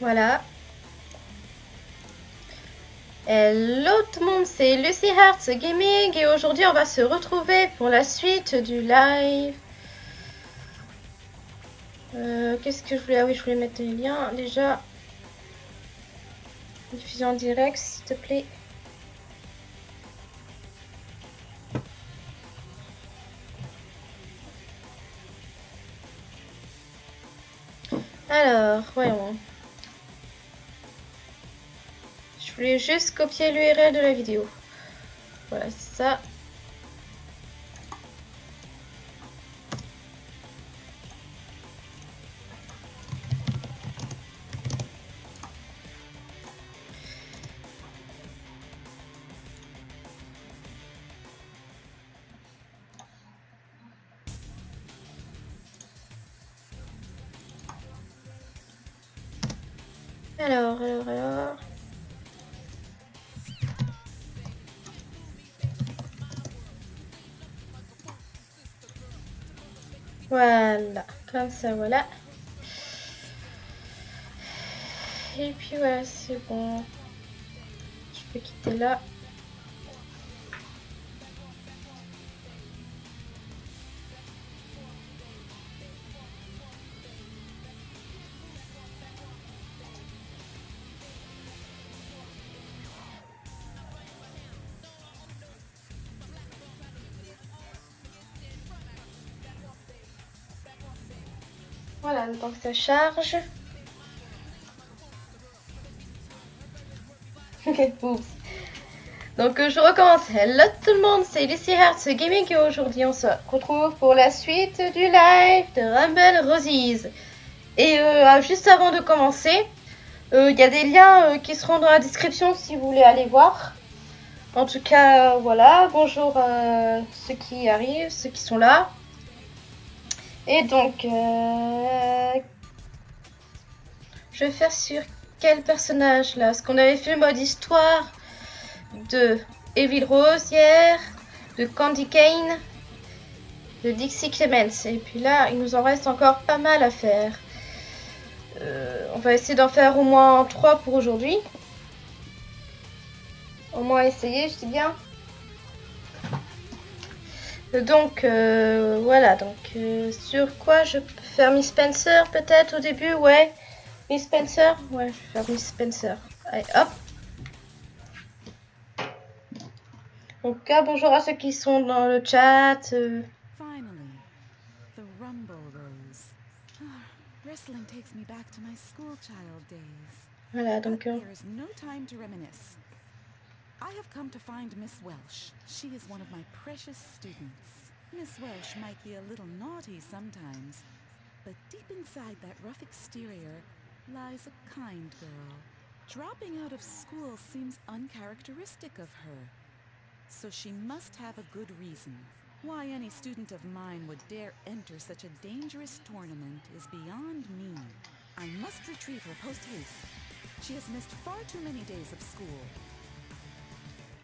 Voilà. Hello tout le monde, c'est Lucy Hearts Gaming et aujourd'hui on va se retrouver pour la suite du live. Euh, Qu'est-ce que je voulais... Ah oui, je voulais mettre les liens. Déjà, diffusion direct, s'il te plaît. Alors, voyons. Je voulais juste copier l'URL de la vidéo. Voilà, c'est ça. Ça, voilà. Et puis voilà, c'est bon. Je peux quitter là. Temps que ça charge. Donc euh, je recommence. Hello tout le monde, c'est Lucy Hertz Gaming et aujourd'hui on se retrouve pour la suite du live de Rumble Roses. Et euh, juste avant de commencer, euh, il y a des liens qui seront dans la description si vous voulez aller voir. En tout cas, voilà, bonjour à ceux qui arrivent, ceux qui sont là. Et donc, euh, je vais faire sur quel personnage là? Parce qu'on avait fait le mode histoire de Evil Rose hier, de Candy Kane, de Dixie Clemens. Et puis là, il nous en reste encore pas mal à faire. Euh, on va essayer d'en faire au moins 3 pour aujourd'hui. Au moins essayer, je dis bien. Donc euh, voilà, donc euh, sur quoi je peux faire Miss Spencer peut-être au début, ouais. Miss Spencer, ouais, je vais faire Miss Spencer. Allez, hop. Donc ah, bonjour à ceux qui sont dans le chat. euh. Finally, the Rumble Rose. Wrestling takes me back to my school child days. Voilà, donc I have come to find Miss Welsh. She is one of my precious students. Miss Welsh might be a little naughty sometimes, but deep inside that rough exterior lies a kind girl. Dropping out of school seems uncharacteristic of her. So she must have a good reason. Why any student of mine would dare enter such a dangerous tournament is beyond me. I must retrieve her post haste. She has missed far too many days of school.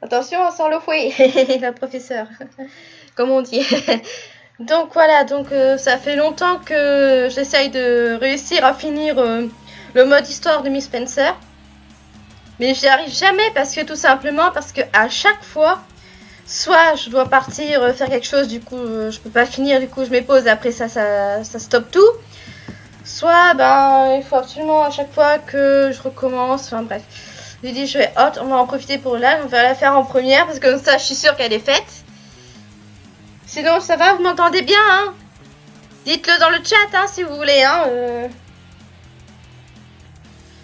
Attention, on sort le fouet, la professeure, comme on dit. donc voilà, donc euh, ça fait longtemps que j'essaye de réussir à finir euh, le mode histoire de Miss Spencer. Mais j'y arrive jamais parce que tout simplement parce que à chaque fois, soit je dois partir euh, faire quelque chose, du coup je peux pas finir, du coup je m'épose, après ça, ça, ça stoppe tout. Soit ben il faut absolument à chaque fois que je recommence, enfin bref. J'ai dit je vais hot, on va en profiter pour là, on va la faire en première parce que comme ça je suis sûre qu'elle est faite. Sinon ça va, vous m'entendez bien hein? Dites-le dans le chat hein, si vous voulez hein.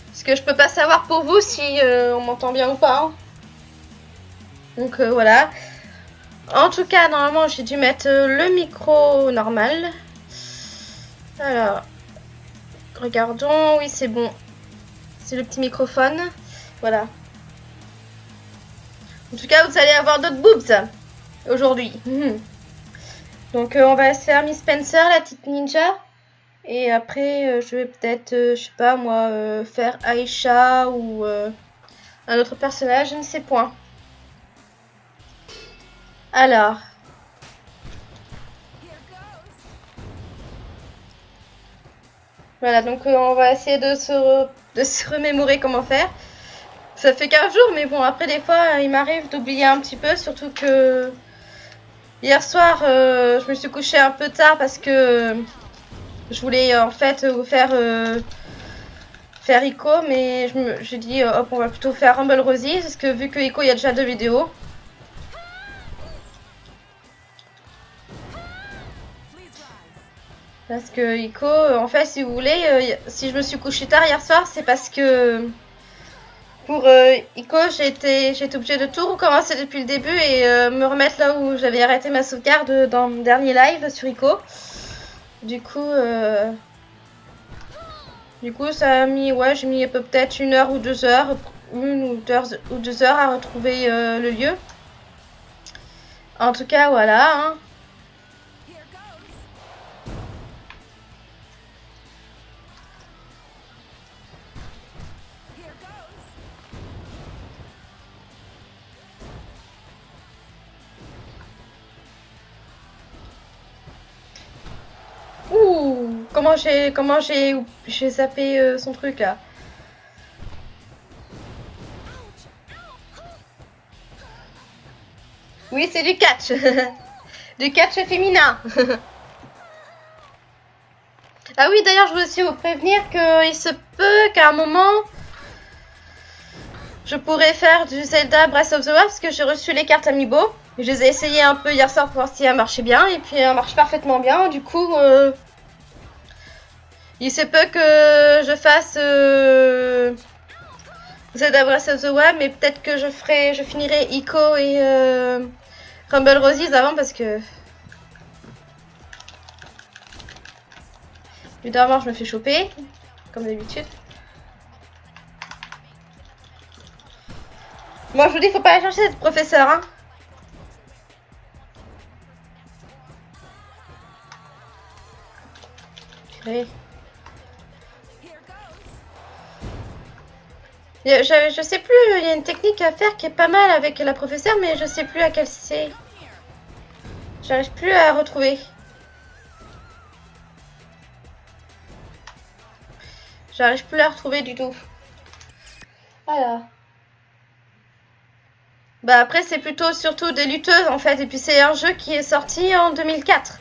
Parce que je peux pas savoir pour vous si euh, on m'entend bien ou pas. hein. Donc euh, voilà. En tout cas, normalement, j'ai dû mettre euh, le micro normal. Alors, regardons. Oui, c'est bon. C'est le petit microphone. Voilà. En tout cas, vous allez avoir d'autres boobs aujourd'hui. Mhm. Donc, euh, on va se faire Miss Spencer, la petite ninja. Et après, euh, je vais peut-être, euh, je sais pas moi, faire Aisha ou un autre personnage, je ne sais point. Alors. Voilà, donc on va essayer de se, re- de se remémorer comment faire. Ça fait 15 jours, mais bon, après, des fois, il m'arrive d'oublier un petit peu, surtout que hier soir, euh, je me suis couchée un peu tard parce que je voulais en fait vous faire euh, faire Ico, mais j'ai dit hop, on va plutôt faire Rumble Rosie parce que vu que Ico, il y a déjà deux vidéos. Parce que Ico, en fait, si vous voulez, euh, si je me suis couchée tard hier soir, c'est parce que pour euh, Ico, été obligée de tout recommencer depuis le début et euh, me remettre là où j'avais arrêté ma sauvegarde dans mon dernier live sur Ico. Du coup, euh, du coup, ça a mis, ouais, j'ai mis peut-être une heure ou deux heures, une ou deux, ou deux heures à retrouver euh, le lieu. En tout cas, voilà. Hein. Comment j'ai comment j'ai j'ai zappé euh, son truc là. Oui, c'est du catch. du catch féminin. ah oui, d'ailleurs, je veux aussi vous prévenir qu'il se peut qu'à un moment je pourrais faire du Zelda Breath of the Wild parce que j'ai reçu les cartes Amiibo. Je les ai essayées un peu hier soir pour voir si elles marchaient bien. Et puis elles marchent parfaitement bien. Du coup, euh, il se peut que je fasse euh, Zelda Breath of the Wild. Mais peut-être que je ferai, je finirai Ico et euh, Rumble Roses avant parce que... Évidemment, je me fais choper, comme d'habitude. Moi, je vous dis, faut pas aller chercher cette professeur, hein. Je, sais plus, il y a une technique à faire qui est pas mal avec la professeure, mais je sais plus à quelle c'est. J'arrive plus à retrouver. J'arrive plus à la retrouver du tout. Voilà. Bah après c'est plutôt surtout des lutteuses en fait et puis c'est un jeu qui est sorti en 2004.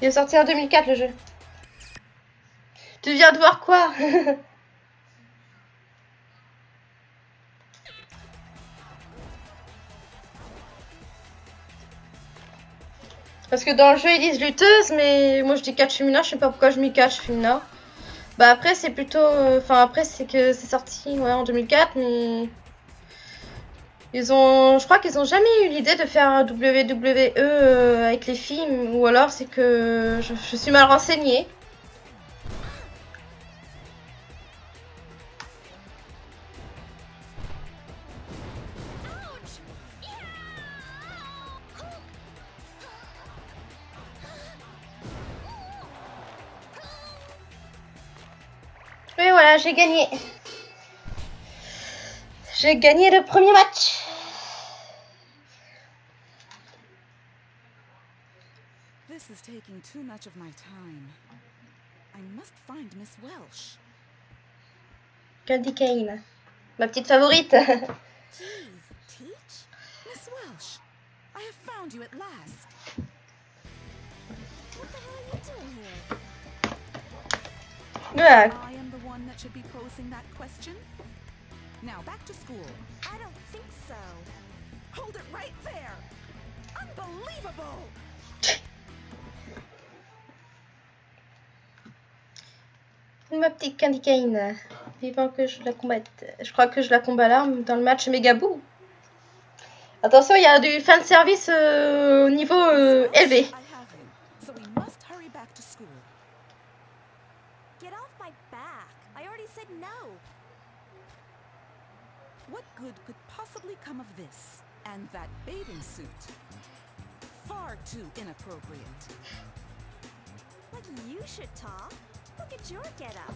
Il est sorti en 2004 le jeu. Tu viens de voir quoi Parce que dans le jeu ils disent lutteuse mais moi je dis catch féminin, je sais pas pourquoi je mis catch féminin. Bah après c'est plutôt... euh, Enfin après c'est que c'est sorti ouais, en 2004 mais... Ils ont... Je crois qu'ils ont jamais eu l'idée de faire un WWE euh, avec les films ou alors c'est que je, je suis mal renseignée. Mais voilà, j'ai gagné. J'ai gagné le premier match. This is taking too much of my time. I must find Miss Welsh. Candy Cane. Ma petite favorite. Please, teach? Miss Welsh, I have found you at last. What the hell are you doing here? Voilà. I am the one that should be posing that question. Now back to school. I don't think so. Hold it right there! Unbelievable! Ma petite Candy Cane. Vivant que je la combatte. Je crois que je la combats là dans le match Megaboo. Attention, il y a du fan service euh, au niveau euh, élevé. School. Get off my back. I already said no. Good could possibly come of this? And that bathing suit? Far too inappropriate. Like you should talk. Look at your getup.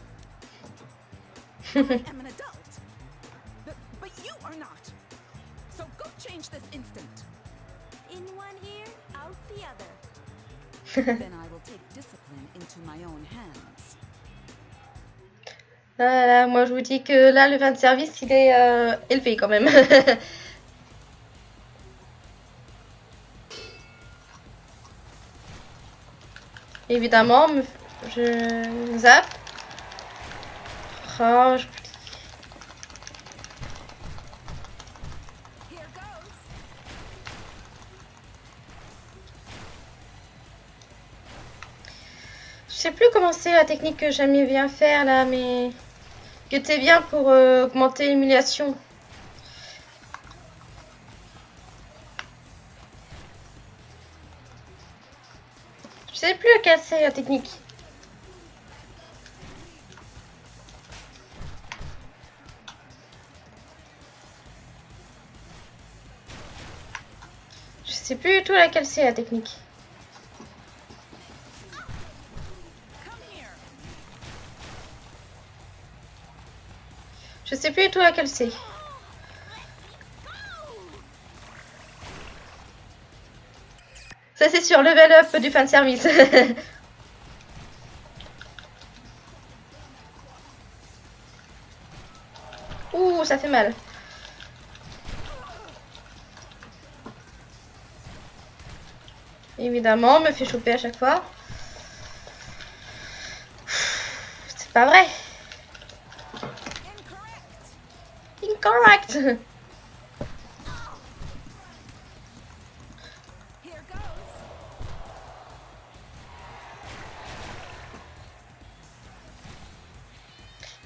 I am an adult. But, but you are not. So go change this instant. In one ear, out the other. then I will take discipline into my own hands. Voilà, moi je vous dis que là le vin de service il est euh, élevé quand même. Évidemment, me- je zappe. Je-. Je sais plus comment c'est la technique que j'aimais bien faire là, mais qui était bien pour euh, augmenter l'émulation. Je sais plus laquelle c'est la technique. Je sais plus du tout laquelle c'est la technique. Je sais plus du tout laquelle c'est. Ça c'est sur level up du fan service. Ouh, ça fait mal. Évidemment, on me fait choper à chaque fois. C'est pas vrai.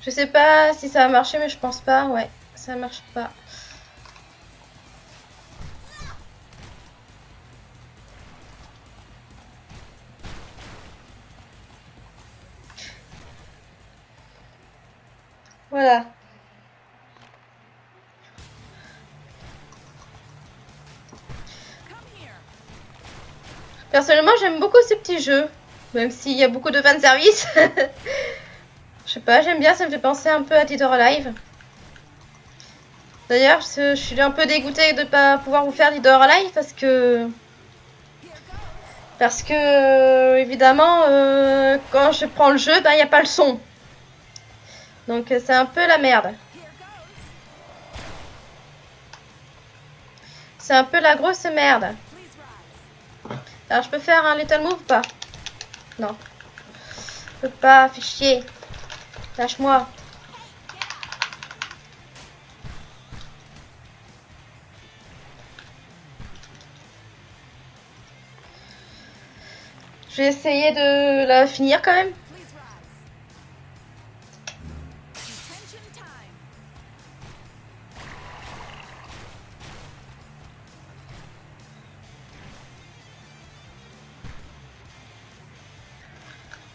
Je sais pas si ça va marcher, mais je pense pas. Ouais, ça marche pas. Personnellement, j'aime beaucoup ce petit jeu. Même s'il y a beaucoup de fan service. je sais pas, j'aime bien, ça me fait penser un peu à Dead or Alive. D'ailleurs, je suis un peu dégoûtée de pas pouvoir vous faire Dead or Alive parce que. Parce que, évidemment, euh, quand je prends le jeu, bah, il n'y a pas le son. Donc, c'est un peu la merde. C'est un peu la grosse merde. Alors, je peux faire un little move ou pas Non. Je peux pas, fais chier. Lâche-moi. Je vais essayer de la finir quand même.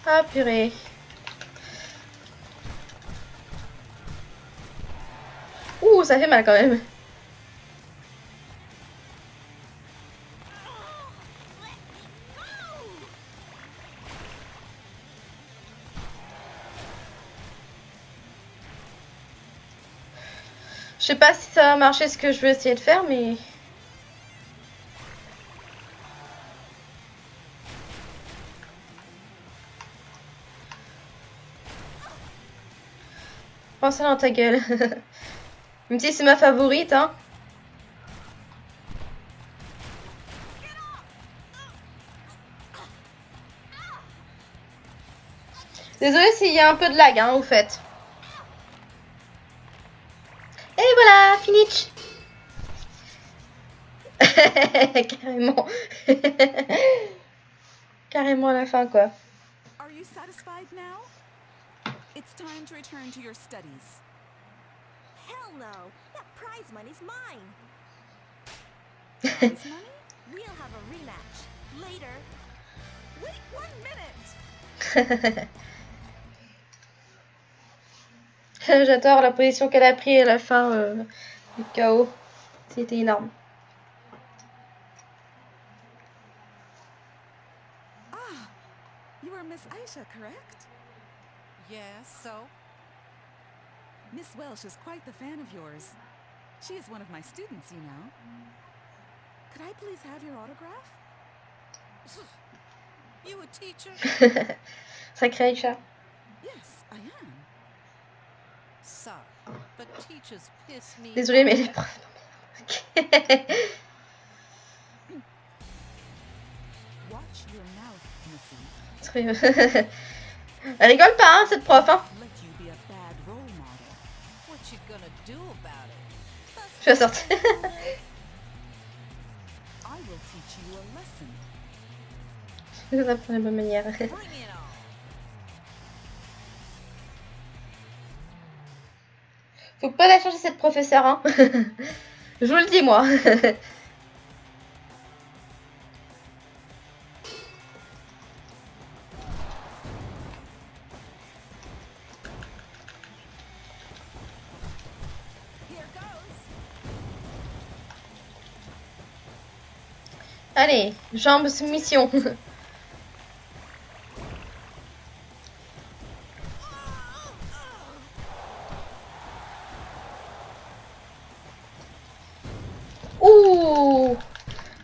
Ah purée. Ouh, ça fait mal quand même. Je sais pas si ça va marcher ce que je veux essayer de faire, mais... Prends ça dans ta gueule. Même si c'est ma favorite, hein. Désolée s'il y a un peu de lag, hein, au fait. Et voilà, finish. Carrément. Carrément à la fin, quoi. It's time to return to your studies. Hell no! That prize money's mine! Prize money? We'll have a rematch. Later. Wait one minute! J'adore la position qu'elle a pris à la fin euh, du chaos. C'était énorme. Ah, you are Miss Aisha, correct? Yes, so? Miss Welsh is quite the fan of yours. She is one of my students, you know. Could I please have your autograph? You a teacher? Sacré Aïcha. Yes, I am. Sorry, but teachers piss me Désolée, mais off. les profs. Watch your mouth, Missy. Elle rigole pas, hein, cette prof. Hein. Je vais sortir. Je vais apprendre la bonne manière. Faut pas la changer cette professeure, hein. Je vous le dis, moi. Allez, jambes soumission. Ouh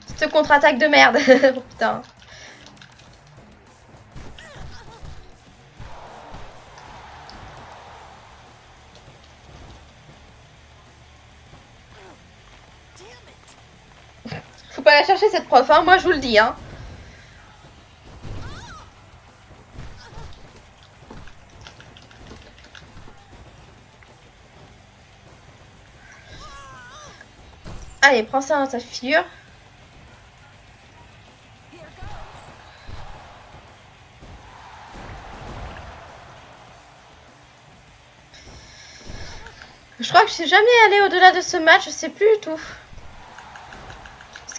Cette contre-attaque de merde. Oh, Putain. Cette prof, hein. Moi je vous le dis, hein. Allez, prends ça dans ta figure. Je crois que je suis jamais allée au-delà de ce match, je sais plus du tout.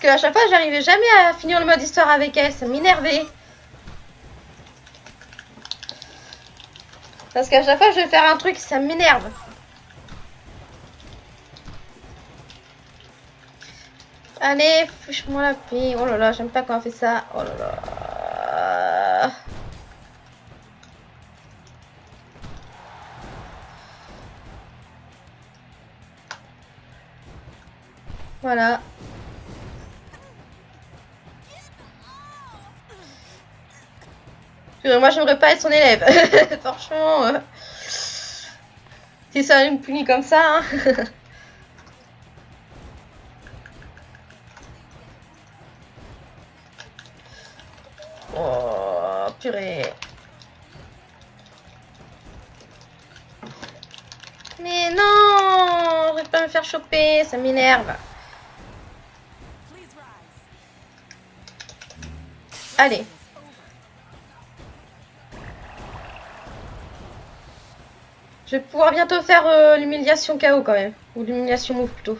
Parce que à chaque fois, j'arrivais jamais à finir le mode histoire avec elle, ça m'énervait. Parce qu'à chaque fois, je vais faire un truc, ça m'énerve. Allez, fiche-moi la paix. Oh là là, j'aime pas quand on fait ça. Oh là là. Voilà. Moi, j'aimerais pas être son élève. Franchement. euh, Si ça me punit comme ça. hein. oh, purée. Mais non, je vais pas me faire choper, ça m'énerve. Allez. Je vais pouvoir bientôt faire euh, l'humiliation KO quand même. Ou l'humiliation move plutôt.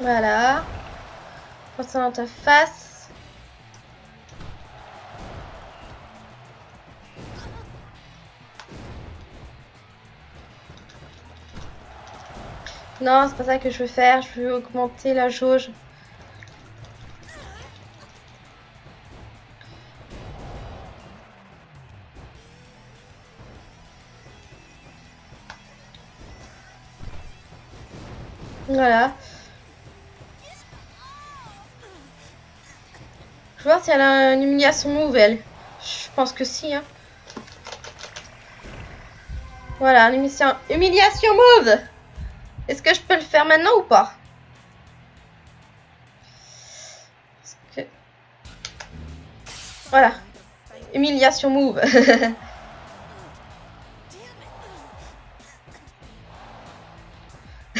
Voilà. Dans ta face. Non, c'est pas ça que je veux faire. Je veux augmenter la jauge. Voilà. Je voir si elle a une humiliation move, elle. Je pense que si, hein. Voilà, une humiliation, move Est-ce que je peux le faire maintenant ou pas que- Voilà. Humiliation move.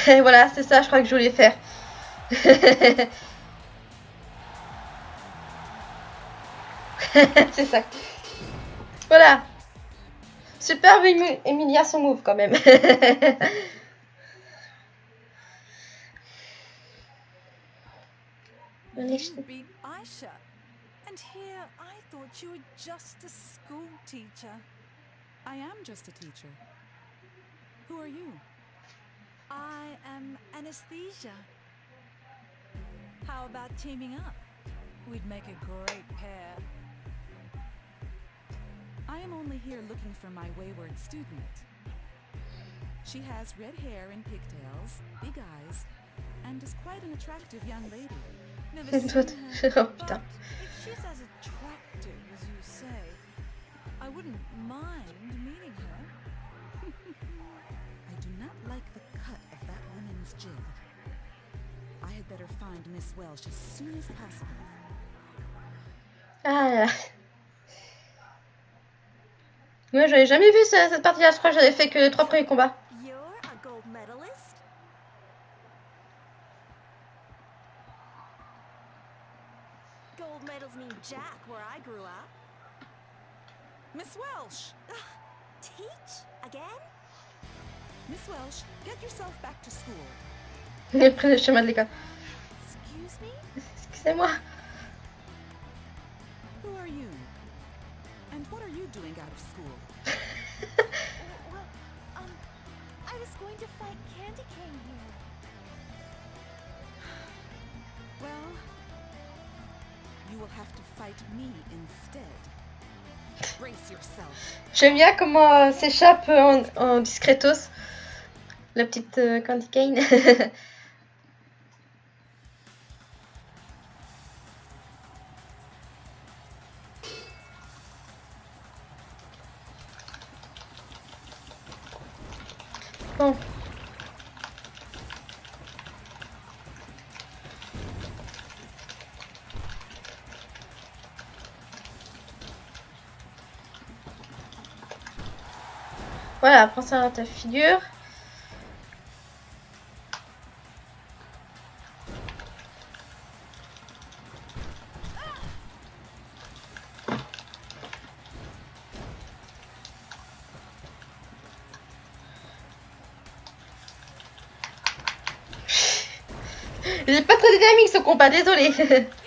Et voilà, c'est ça, je crois que je voulais faire. c'est ça. Voilà. Superbe humiliation move quand même. You beat Aisha. And here I thought you were just a school teacher. I am just a teacher. Who are you? I am Anesthesia. How about teaming up? We'd make a great pair. I am only here looking for my wayward student. She has red hair and pigtails, big eyes, and is quite an attractive young lady. Une her. Oh putain. Ah là. Moi, j'avais jamais vu ce- cette partie-là. Je crois que j'avais fait que les trois premiers combats. Gold medals mean jack where I grew up. Miss Welsh! Teach? Again? Miss Welsh, get yourself back to school. J'ai pris le chemin de l'école. Excuse me? Excusez-moi. Who are you? And what are you doing out of school? Well, um, I was going to fight Candy Cane here. Well, J'aime bien comment euh, s'échappe en, en discretos la petite euh, Candy Cane. Voilà, prends ça dans ta figure. Est pas très dynamique ce combat, désolé.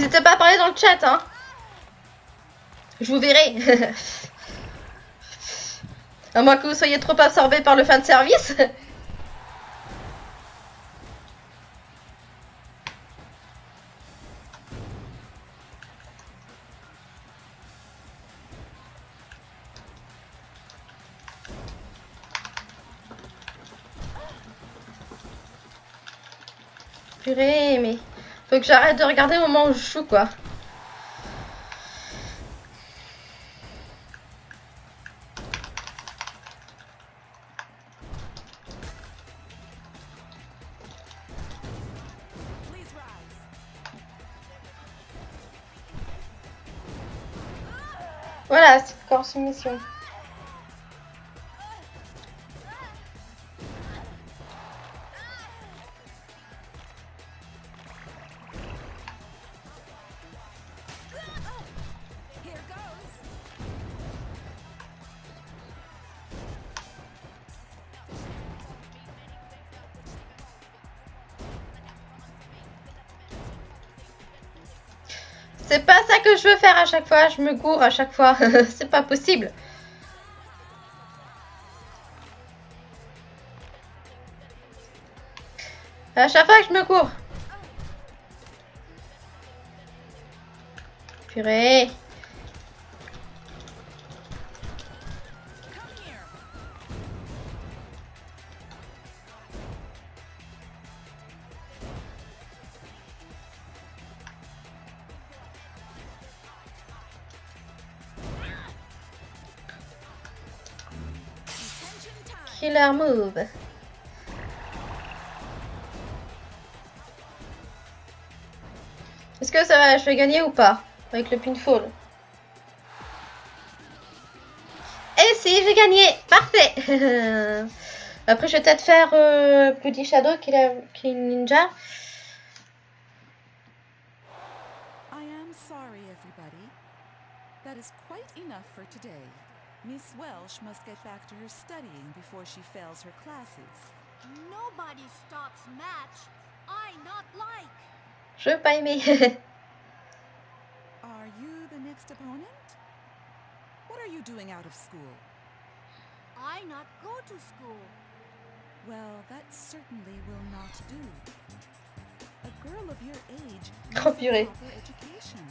N'hésitez pas à parler dans le chat, hein. Je vous verrai. à moins que vous soyez trop absorbé par le fan service. que j'arrête de regarder au moment où je joue, quoi. Voilà, c'est corps soumission. À chaque fois, je me cours à chaque fois. c'est pas possible. À chaque fois que je me cours. Purée. Move. Est-ce que ça va, je vais gagner ou pas Avec le pinfall? Et réussi, j'ai gagné. Parfait. Après, je vais peut-être faire euh, Bloody Shadow qui est, ninja. I am sorry, everybody. That is quite enough for today. Miss Welsh must get back to her studying before she fails her classes. Nobody stops match. I not like. Je veux pas aimer. Are you the next opponent? What are you doing out of school? I not go to school. Well, that certainly will not do. A girl of your age needs a proper education.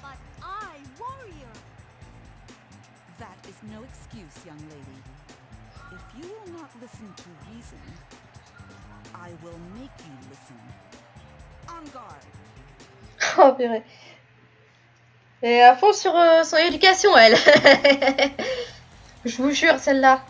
But I warrior. That is no excuse, young lady. If you will not listen to reason, I will make you listen. On guard. oh purée. Et à fond sur euh, son éducation, elle. Je vous jure, celle-là.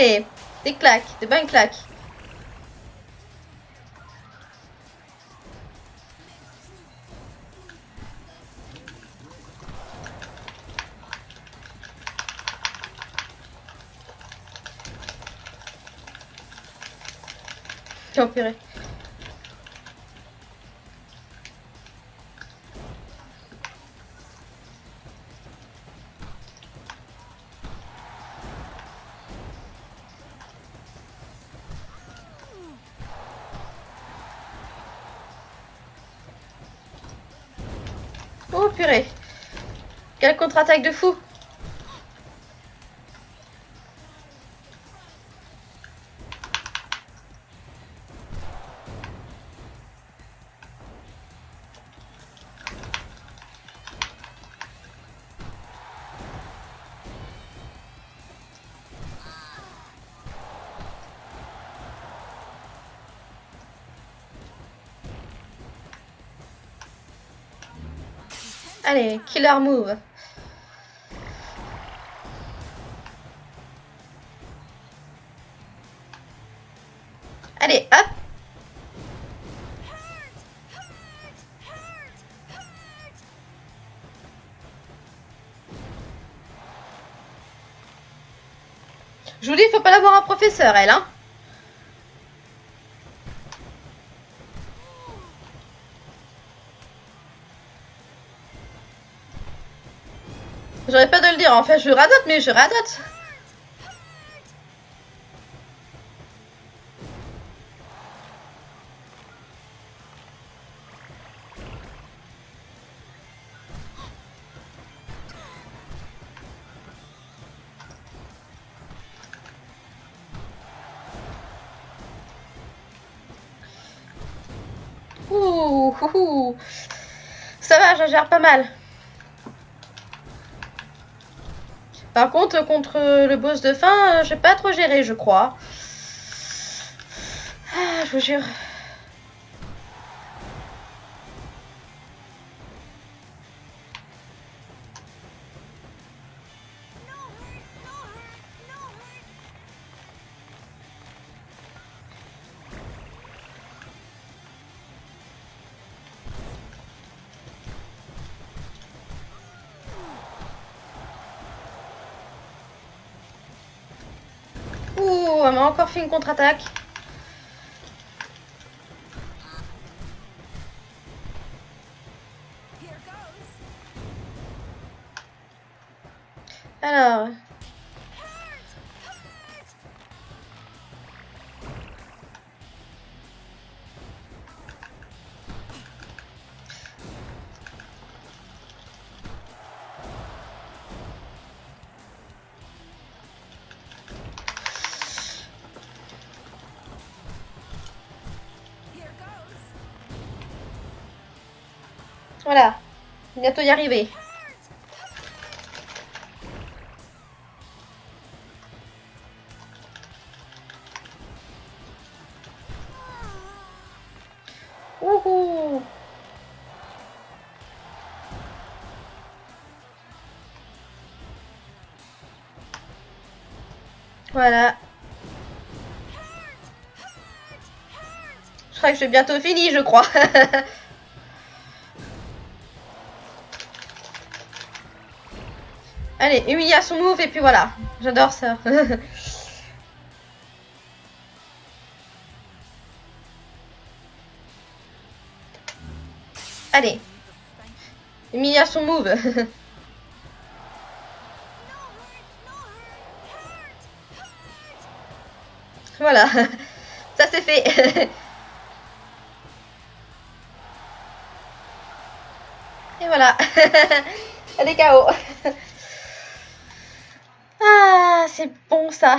Allez, des claques, des bonnes claques. Oh purée. Quelle contre-attaque de fou. Allez, killer move. Je vous dis, faut pas l'avoir un professeur, elle, hein. J'aurais pas de le dire, en fait, je radote, mais je radote. Gère pas mal. Par contre, contre le boss de fin, euh, j'ai pas trop géré, je crois. Ah, je vous jure. M'a encore fait une contre-attaque. Bientôt y arriver. Voilà. Je crois que j'ai bientôt fini, je crois. Allez, humiliation move et puis voilà. J'adore ça. Allez. Humiliation move. voilà. Ça c'est fait. Et voilà. Elle est KO. C'est bon ça.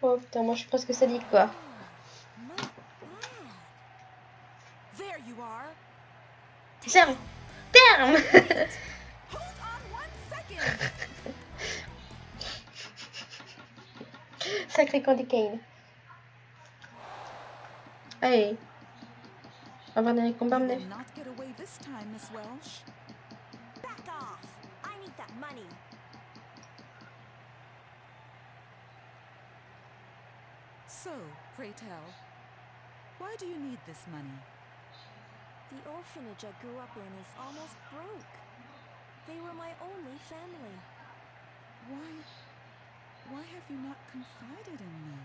Oh putain, moi je suis presque sadique quoi. Terme. Terme. Sacré Candy Cane. Allez. On va time, Miss Welsh. Back off. I need that money. So, pray tell, why do you need this money? The orphanage I grew up in is almost broke. They were my only family. Why, why have you not confided in me?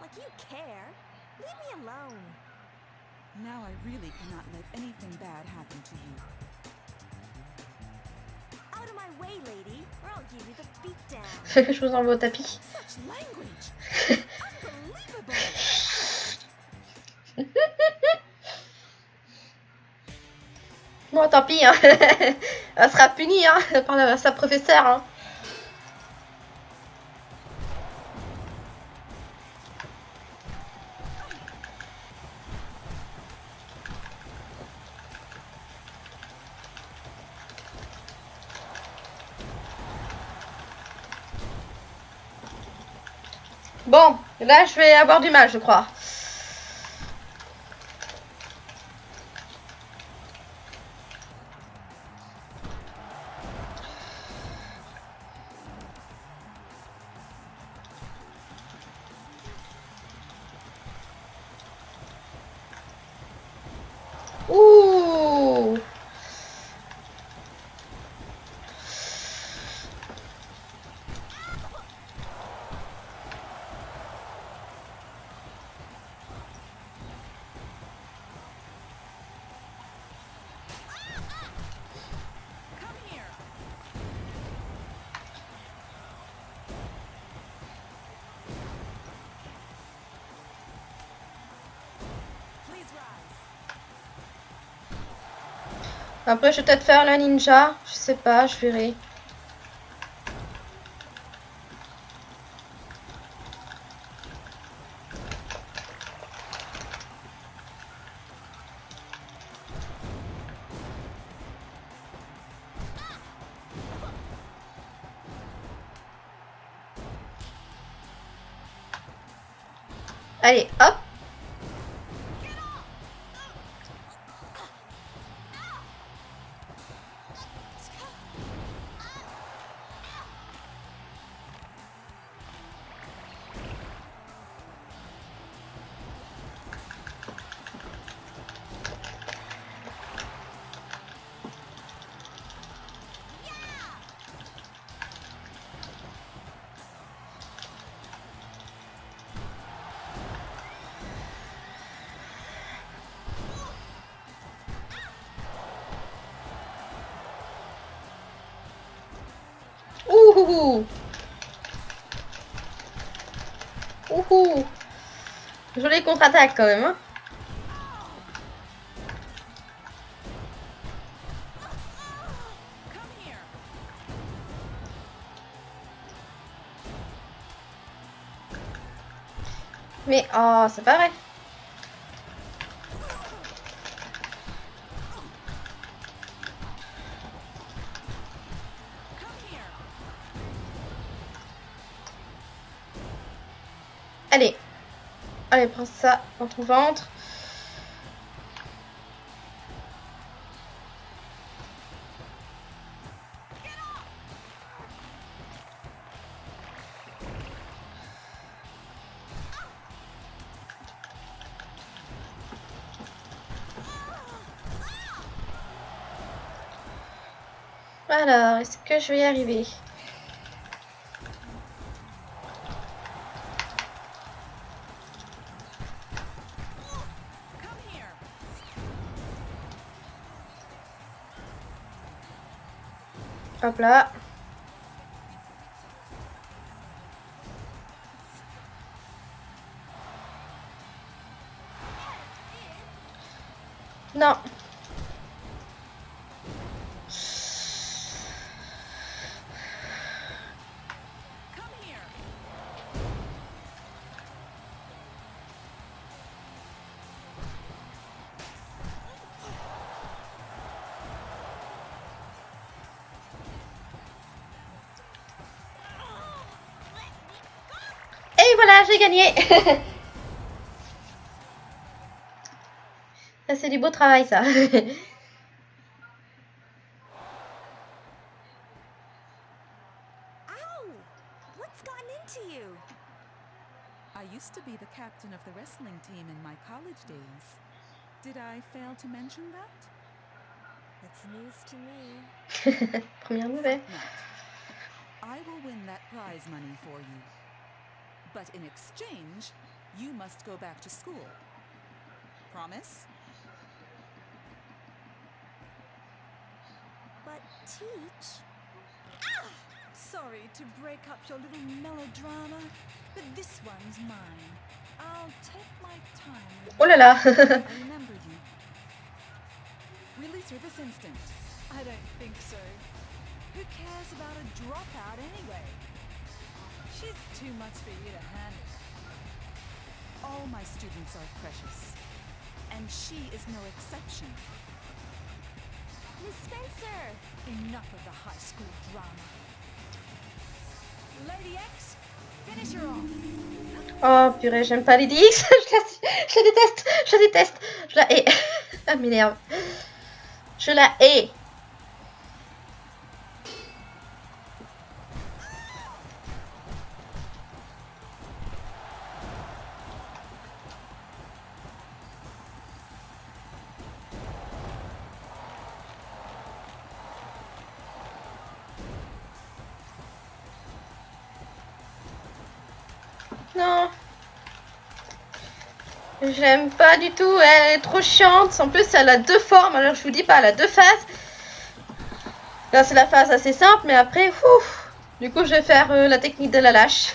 Like you care. Leave me alone. Now I really cannot let anything bad happen to you. Beatdown. Je vous envoie au tapis? Bon, tant pis, hein. Elle sera punie hein, par la- sa professeure. Hein. Bon, là je vais avoir du mal, je crois. Après, je vais peut-être faire la ninja. Je sais pas, je verrai. Ouhou Ouhou Jolie contre-attaque quand même. Hein! Mais oh, c'est pas vrai. Allez, prends ça dans ton ventre. Alors, est-ce que je vais y arriver? Hop là. Non. J'ai gagné. ça, c'est du beau travail, ça. I used to be the captain of the wrestling team in my college days. Did I fail to mention that? It's news to me. Première nouvelle. I will win that prize money for you. But in exchange, you must go back to school. Promise? But teach? Ah! Sorry to break up your little melodrama, but this one's mine. I'll take my time Oh là là. I remember you. Release her this instant. I don't think so. Who cares about a dropout anyway? Lady X. Oh purée, j'aime pas les DX. je, la, déteste. Je la déteste. Je la hais. M'énerve. Je la hais. J'aime pas du tout. Elle est trop chiante. En plus, elle a deux formes. Alors, je vous dis pas, elle a deux phases. Là, c'est la phase assez simple, mais après, ouf. Du coup, je vais faire euh, la technique de la lâche.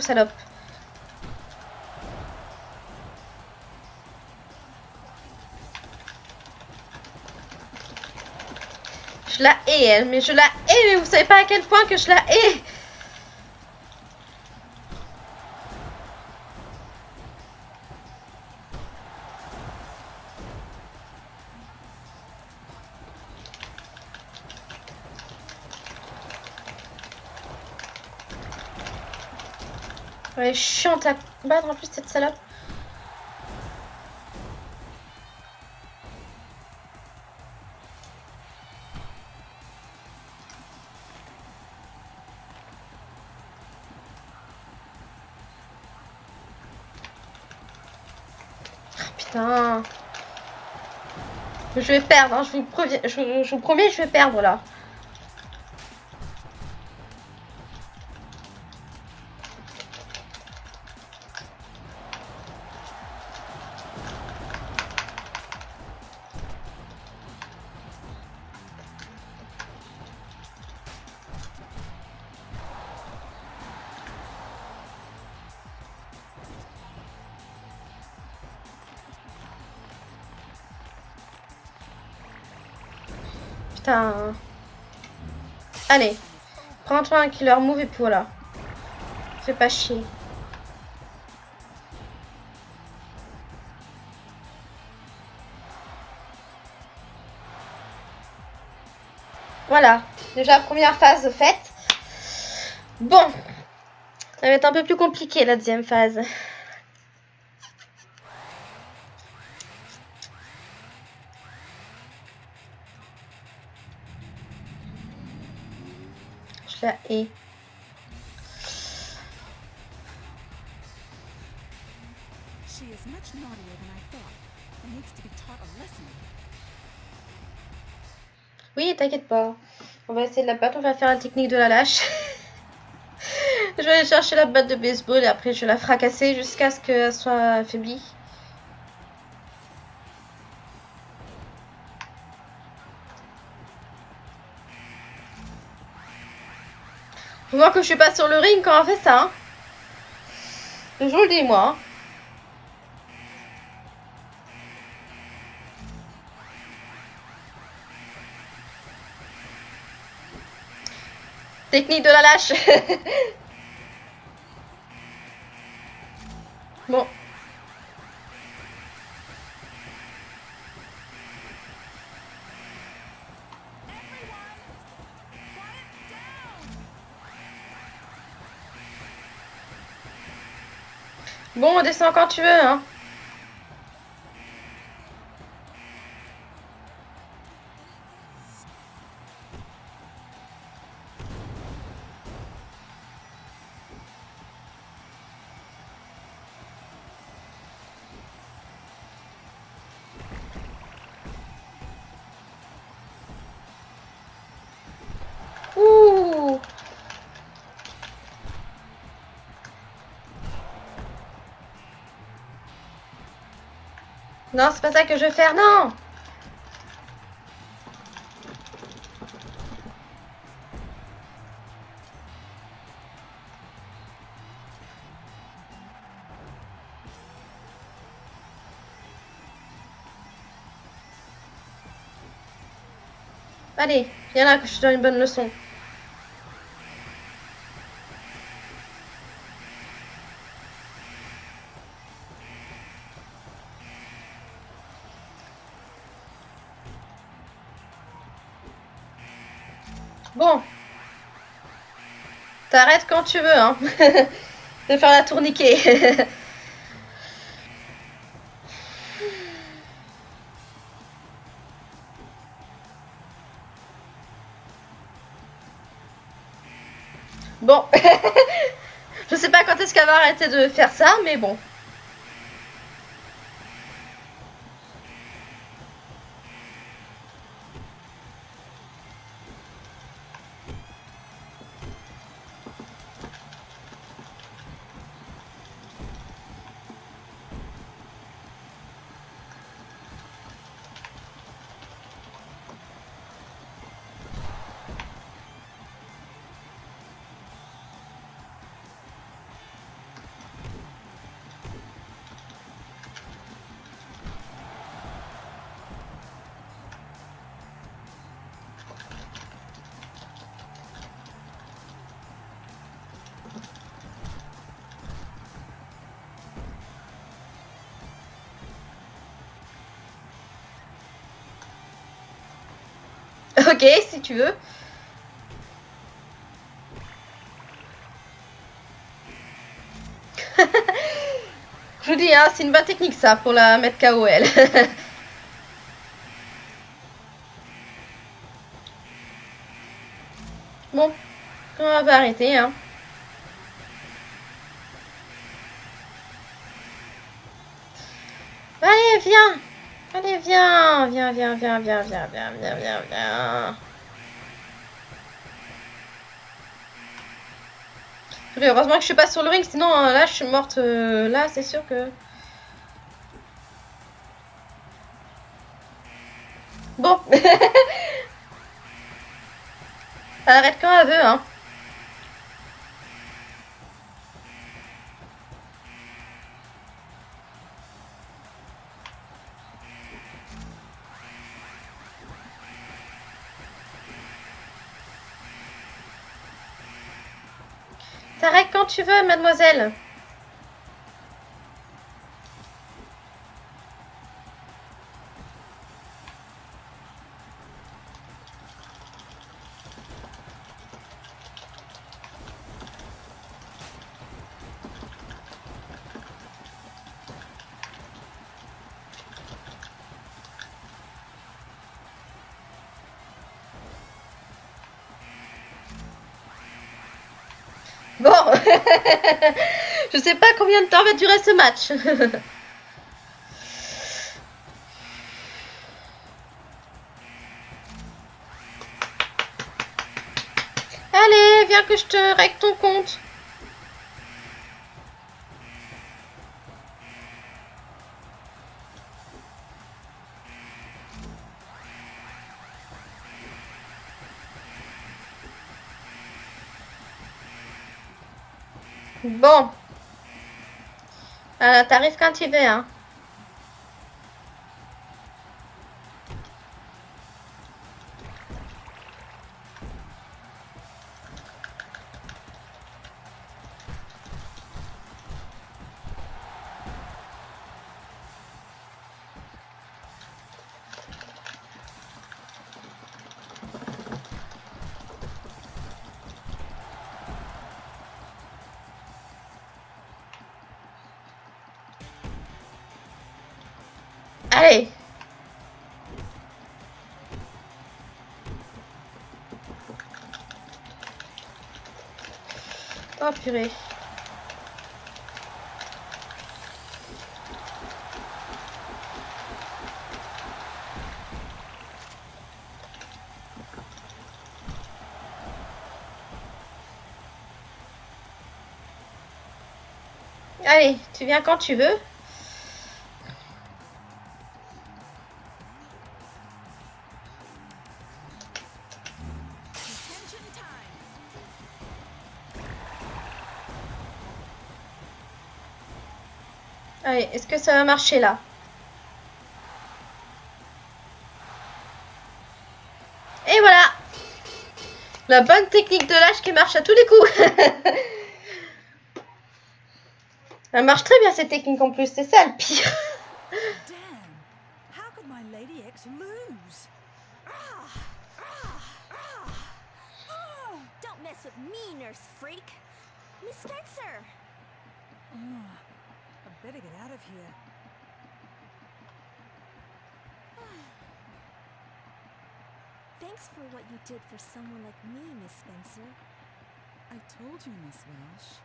Salope. Je la hais, elle, mais je la hais, mais vous savez pas à quel point que je la hais. Elle est chiante à battre en plus, cette salope. Ah. Je vais perdre, hein, je, vous je, je vous promets, je vais perdre là. Prends-toi un killer move et voilà. Fais pas chier. Voilà, déjà première phase faite. Bon, ça va être un peu plus compliqué la deuxième phase. La hais. She is much naughtier than I thought and needs to be taught a lesson. Oui, t'inquiète pas. On va essayer de la battre, on va faire la technique de la lâche. je vais aller chercher la batte de baseball et après je vais la fracasser jusqu'à ce qu'elle soit affaiblie. Faut voir que je suis pas sur le ring quand on fait ça. Hein. Je vous le dis moi. hein. Technique de la lâche. bon. Bon, on descend quand tu veux, hein. Non, c'est pas ça que je veux faire, non Allez, viens là que je te donne une bonne leçon. Bon. T'arrêtes quand tu veux, hein. de faire la tourniquet. bon. Je sais pas quand est-ce qu'elle va arrêter de faire ça, mais bon. Ok, si tu veux. Je vous dis, hein, c'est une bonne technique ça pour la mettre KO elle. bon, on va arrêter. Hein. Allez, viens Allez, viens Viens, viens, viens, viens, viens, viens, viens, viens, viens. Heureusement que je suis pas sur le ring, sinon euh, là je suis morte. euh, là, c'est sûr que. Bon. Arrête quand elle veut, hein. Tu veux, mademoiselle? je sais pas combien de temps va durer ce match. Allez, viens que je te règle ton compte. Bon. Alors, t'arrives quand tu veux, hein. Allez. Oh. Allez, tu viens quand tu veux. Est-ce que ça va marcher là? Et voilà! La bonne technique de lâche qui marche à tous les coups Elle marche très bien cette technique en plus, c'est ça le pire did for someone like me, Miss Spencer. I told you, Miss Welsh.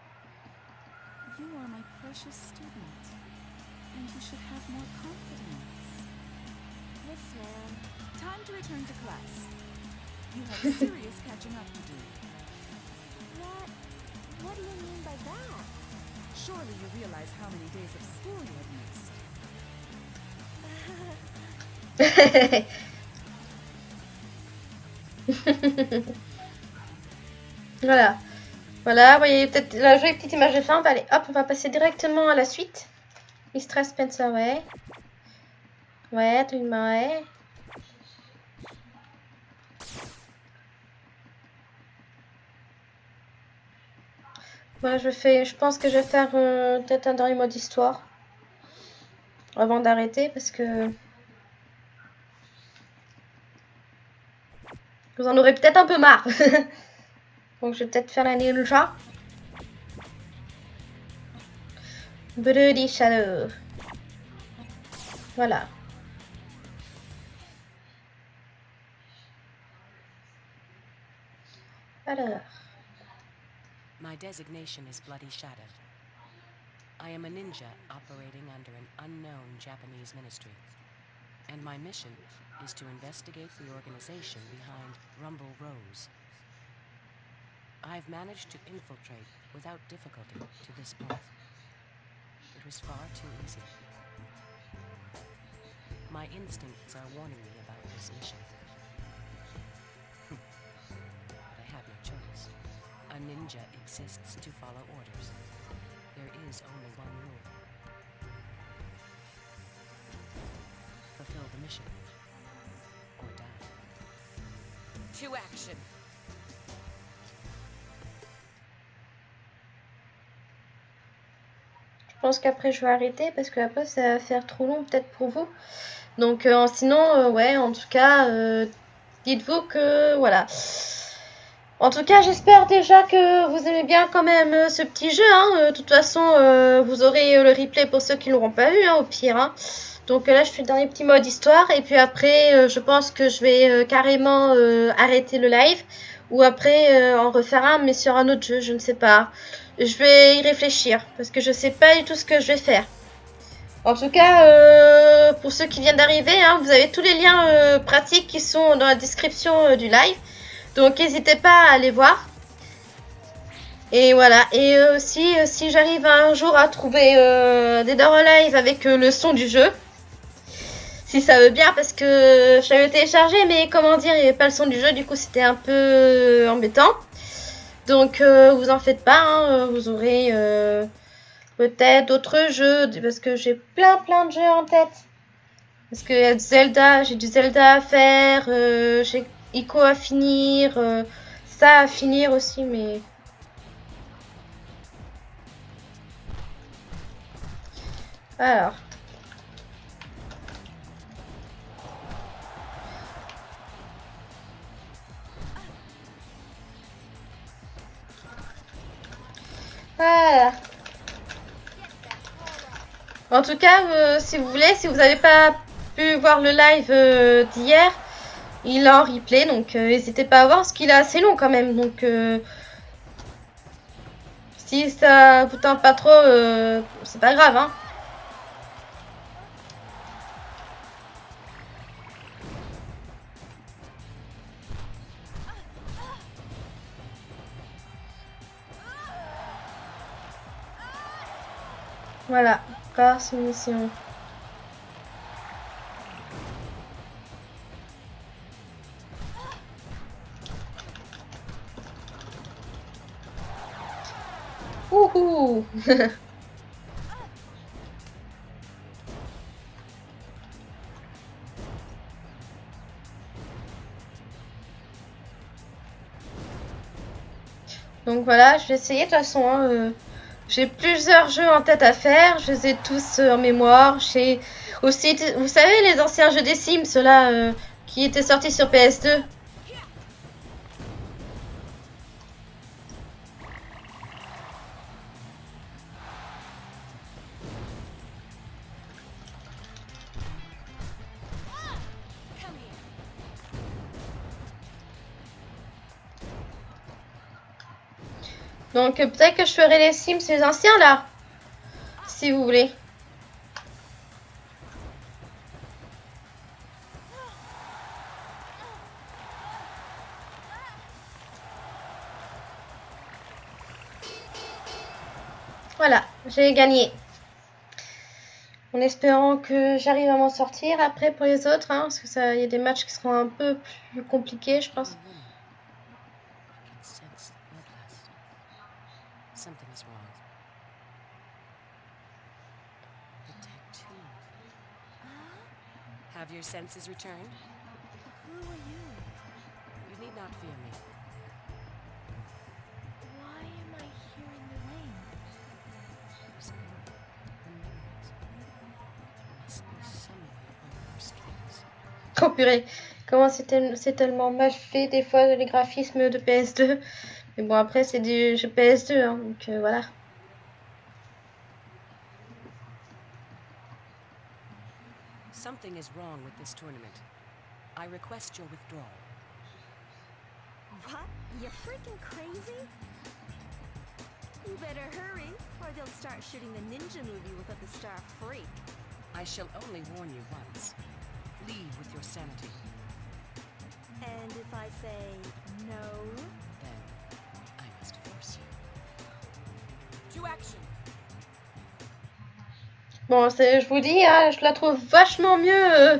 You are my precious student, and you should have more confidence. Yes, ma'am. Time to return to class. You have serious catching up to do. What? What do you mean by that? Surely you realize how many days of school you have missed. Voilà. Voilà, vous voyez peut-être la jolie petite image de fin. Aller, hop, on va passer directement à la suite. Mistress Spencer, ouais. Ouais, absolument, ouais. Moi, je fais, je pense que je vais faire euh, peut-être un dernier mode histoire avant d'arrêter parce que vous en aurez peut-être un peu marre. Donc, je vais peut-être faire la ninja. Bloody Shadow. Voilà. Alors. My designation is Bloody Shadow. I am a ninja operating under an unknown Japanese ministry. And my mission is to investigate the organization behind Rumble Rose. I've managed to infiltrate without difficulty to this point. It was far too easy. My instincts are warning me about this mission. but I have no choice. A ninja exists to follow orders. There is only one rule. Fulfill the mission. Je pense qu'après je vais arrêter parce que après ça va faire trop long peut-être pour vous. Donc euh, sinon, euh, ouais, en tout cas, euh, dites-vous que voilà. En tout cas, j'espère déjà que vous aimez bien quand même ce petit jeu. Hein. De toute façon, vous aurez le replay pour ceux qui ne l'auront pas vu, hein, au pire. Hein. Donc euh, là, je fais le dernier petit mode histoire. Et puis après, euh, je pense que je vais euh, carrément arrêter le live. Ou après, en refaire un, mais sur un autre jeu, je ne sais pas. Je vais y réfléchir. Parce que je sais pas du tout ce que je vais faire. En tout cas, pour ceux qui viennent d'arriver, hein, vous avez tous les liens pratiques qui sont dans la description du live. Donc n'hésitez pas à aller voir. Et voilà. Et aussi, si j'arrive un jour à trouver des Dora Live avec le son du jeu, si ça veut bien, parce que j'avais téléchargé, mais comment dire, il n'y avait pas le son du jeu, du coup c'était un peu euh, embêtant. Donc euh, vous en faites pas, hein, vous aurez euh, peut-être d'autres jeux, parce que j'ai plein plein de jeux en tête. Parce que y a Zelda, j'ai du Zelda à faire, euh, j'ai Ico à finir, euh, ça à finir aussi, mais... Alors. En tout cas, euh, si vous voulez, si vous n'avez pas pu voir le live euh, d'hier, il est en replay, donc euh, n'hésitez pas à voir, parce qu'il est assez long quand même. Donc, si ça vous tente pas trop, c'est pas grave. Hein. Voilà, par soumission. Ouhou Donc voilà, je vais essayer de toute façon. hein, euh, j'ai plusieurs jeux en tête à faire, je les ai tous euh, en mémoire. J'ai aussi, vous savez, les anciens jeux des Sims, ceux-là euh, qui étaient sortis sur PS2. Donc peut-être que je ferai les Sims, les anciens là, si vous voulez. Voilà, j'ai gagné. En espérant que j'arrive à m'en sortir après pour les autres, hein, parce que ça, y a des matchs qui seront un peu plus compliqués, je pense. A woman. I can sense bloodlust. Something is wrong. The tattoo. Have your senses returned? Who are you? You need not fear me. Why am I hearing the rain? Oh purée, comment c'est tel- c'est tellement mal fait des fois les graphismes de PS2. Mais bon après c'est du jeu PS2 hein, donc euh, voilà. Something is wrong with this tournament. I request your withdrawal. What? You're freaking crazy? You better hurry, or they'll start shooting the ninja movie without the star freak. I shall only warn you once. Leave with your sanity. And if I say no? Then I must force you. To action. Bon je vous dis, hein, je la trouve vachement mieux euh,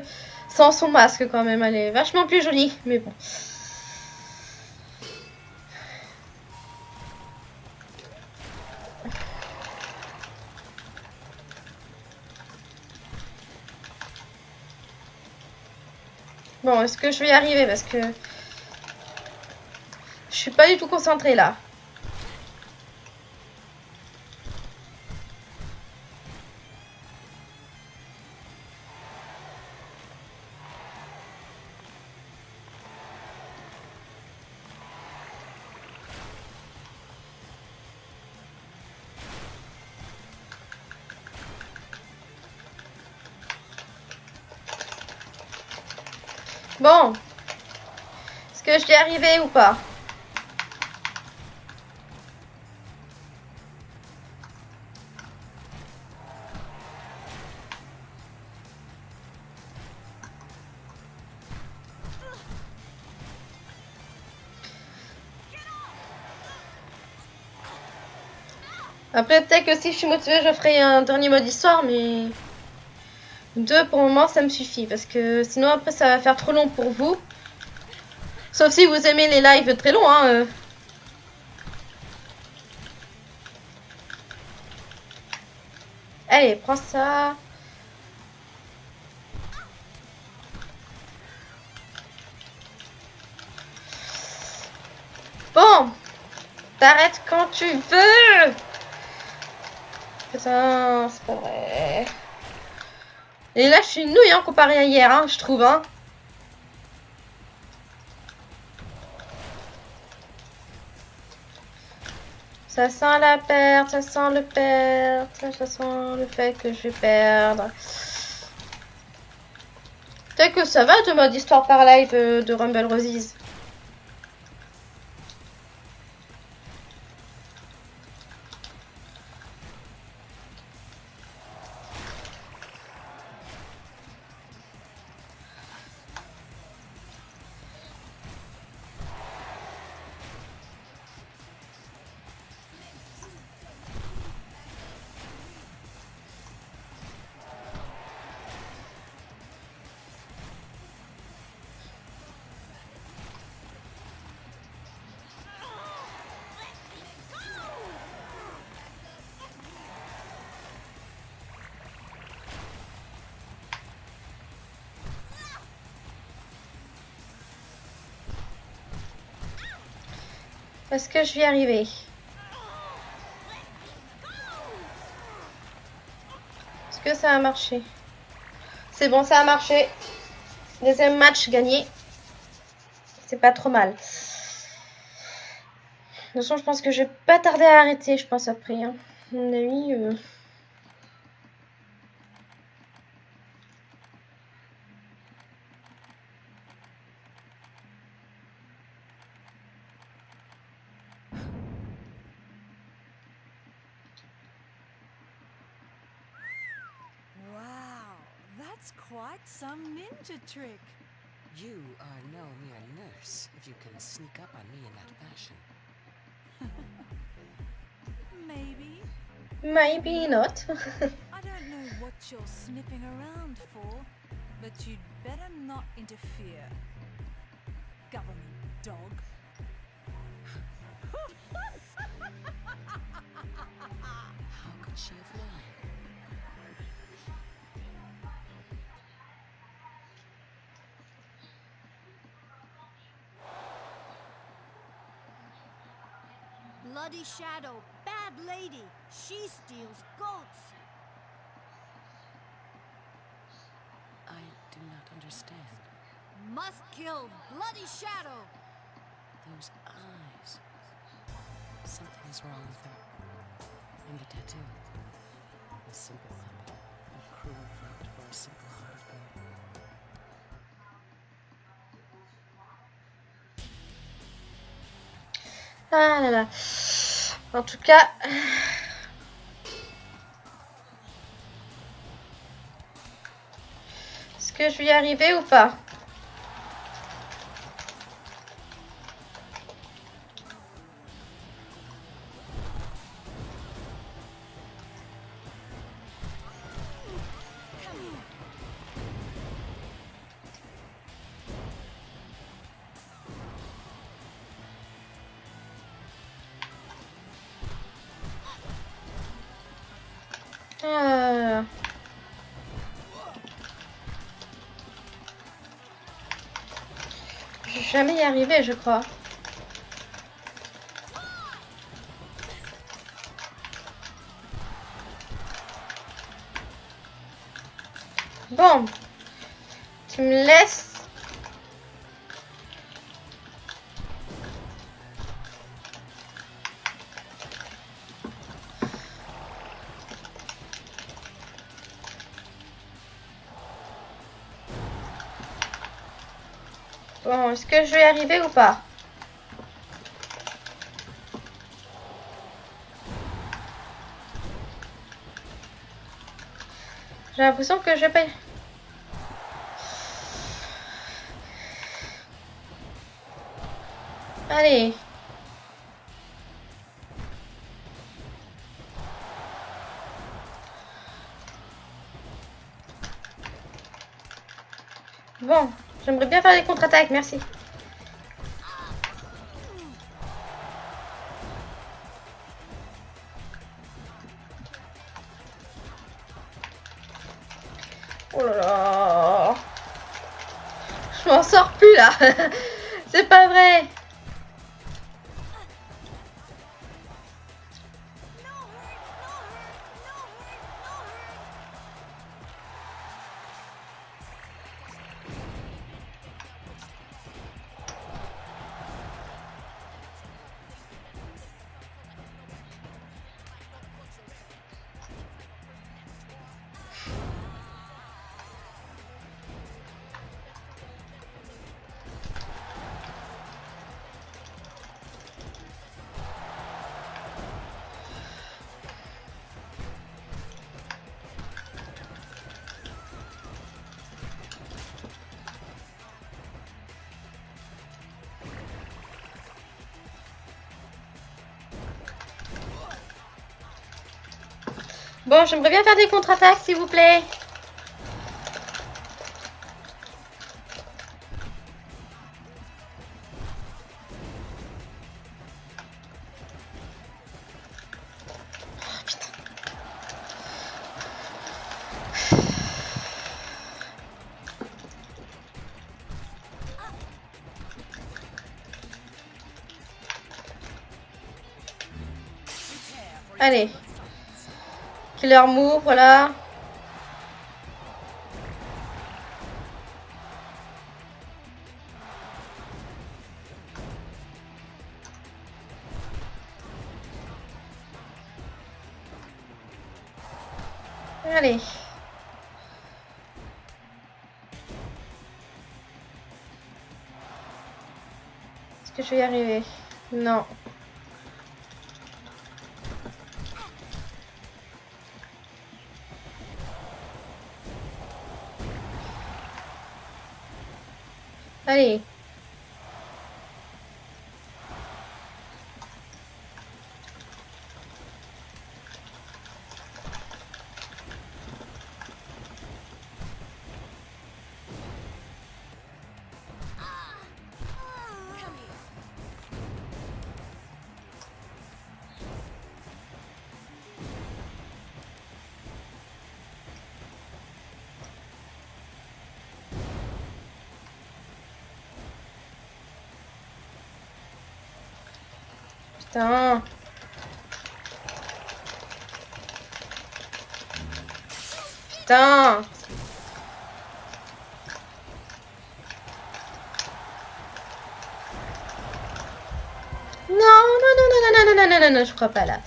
sans son masque quand même. Elle est vachement plus jolie, mais bon. Bon, est-ce que je vais y arriver? Parce que je suis pas du tout concentrée là. Bon. Est-ce que je vais arriver ou pas? Après, peut-être que si je suis motivée, je ferai un dernier mode histoire, mais... Deux, pour le moment, ça me suffit. Parce que sinon, après, ça va faire trop long pour vous. Sauf si vous aimez les lives très longs, hein. euh. Allez, prends ça. Bon. T'arrêtes quand tu veux. Putain, c'est pas vrai. Et là, je suis nouille hein, comparé à hier, hein, je trouve. Hein. Ça sent la perte, ça sent le perte, ça sent le fait que je vais perdre. Peut-être que ça va de mode histoire par live euh, de Rumble Roses. Est-ce que je vais y arriver Est-ce que ça a marché C'est bon, ça a marché. Deuxième match gagné. C'est pas trop mal. De toute façon, je pense que je vais pas tarder à arrêter, je pense, après. Hein. Mon avis... euh, some ninja trick. You are no mere nurse if you can sneak up on me in that fashion. Maybe. Maybe not. I don't know what you're snipping around for, but you'd better not interfere. Government dog. How could she have known? Bloody Shadow, bad lady. She steals goats. I do not understand. Must kill Bloody Shadow. Those eyes. Something is wrong with her. And the tattoo. A simple habit. A cruel fate for a simple-hearted girl. Ah là là. En tout cas... Est-ce que je vais y arriver ou pas? Jamais y arriver, je crois. Bon. Tu me est-ce que je vais y arriver ou pas J'ai l'impression que je y- Allez. J'aimerais bien faire des contre-attaques, merci. Oh là là. Je m'en sors plus là. Bon, j'aimerais bien faire des contre-attaques, s'il vous plaît. Allez. Killer move, voilà. Allez. Est-ce que je vais y arriver? Non. study Putain. Putain. Non, non, non, non, non, non, non, non, non, non, je crois pas là.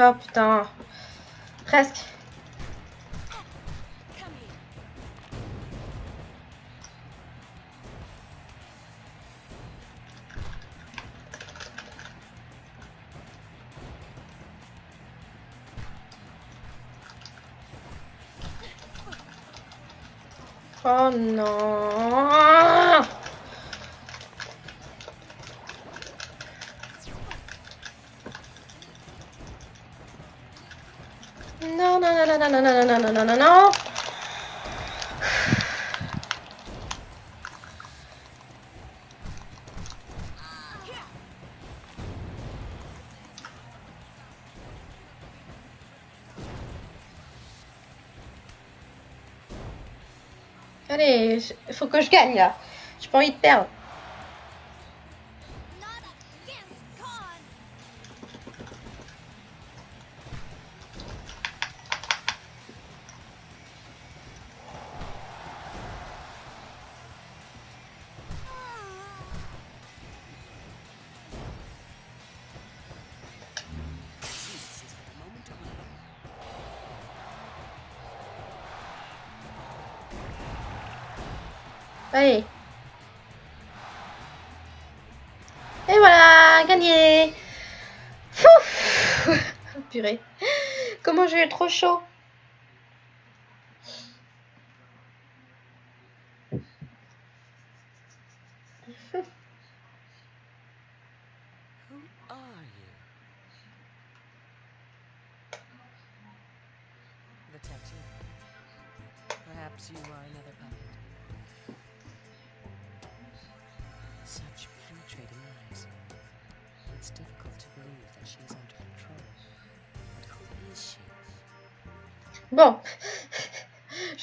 Oh putain. Presque. Oh non. Non, non, non, non. Allez, faut que je gagne là. J'ai pas envie de perdre. Comment j'ai eu trop chaud.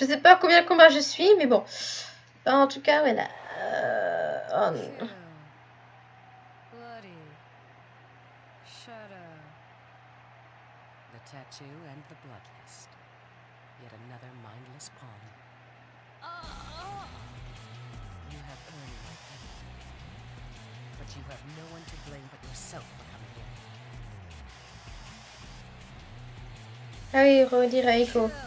Je sais pas combien de combats je suis, mais bon. En tout cas, voilà. Euh, oh non. Kill. Bloody. Shadow. The tattoo and the bloodlust. Yet another mindless pawn. You have earned my penalty. But you have no one to blame but yourself for coming here. Ah oui, redire.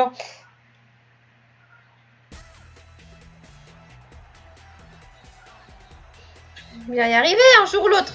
Bon. Va y arriver un jour ou l'autre.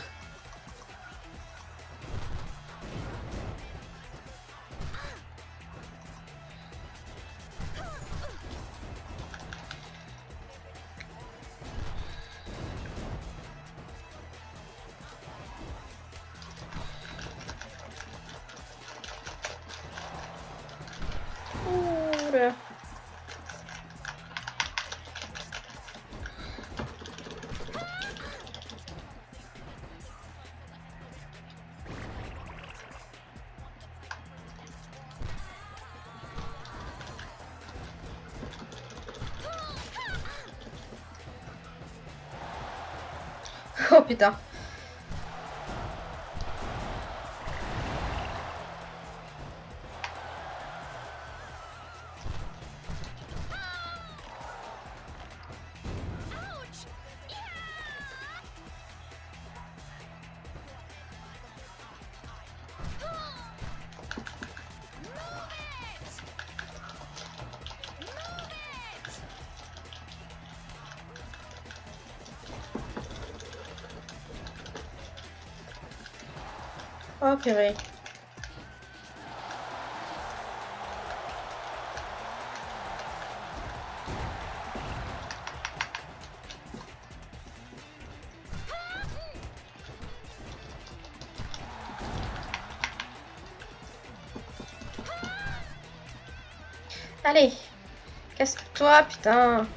Putain. Oh purée. Allez, casse-toi, putain?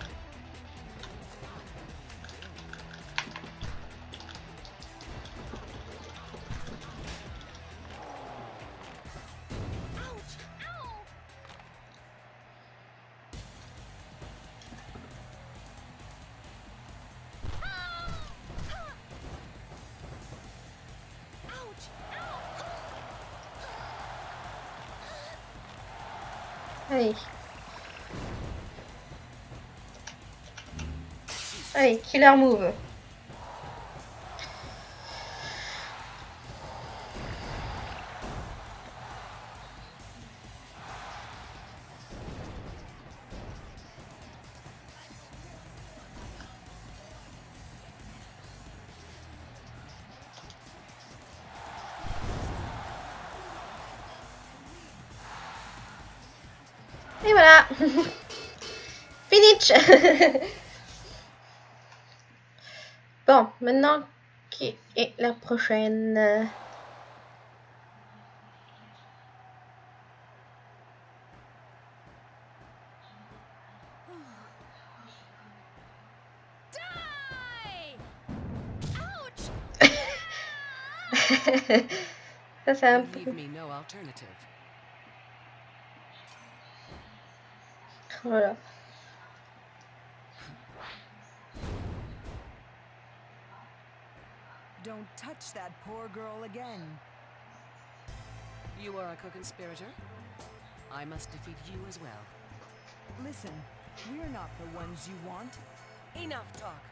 Killer move. Et voilà. Finish. bon, maintenant, qui est la prochaine? Ça, c'est un peu... Voilà. Touch that poor girl again. You are a co-conspirator? I must defeat you as well. Listen, we're not the ones you want. Enough talk.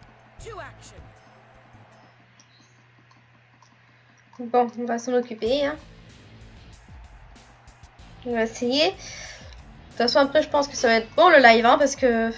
To action. Bon, on va s'en occuper. Hein. On va essayer. toute façon, après, je pense que ça va être bon le live, hein, parce que...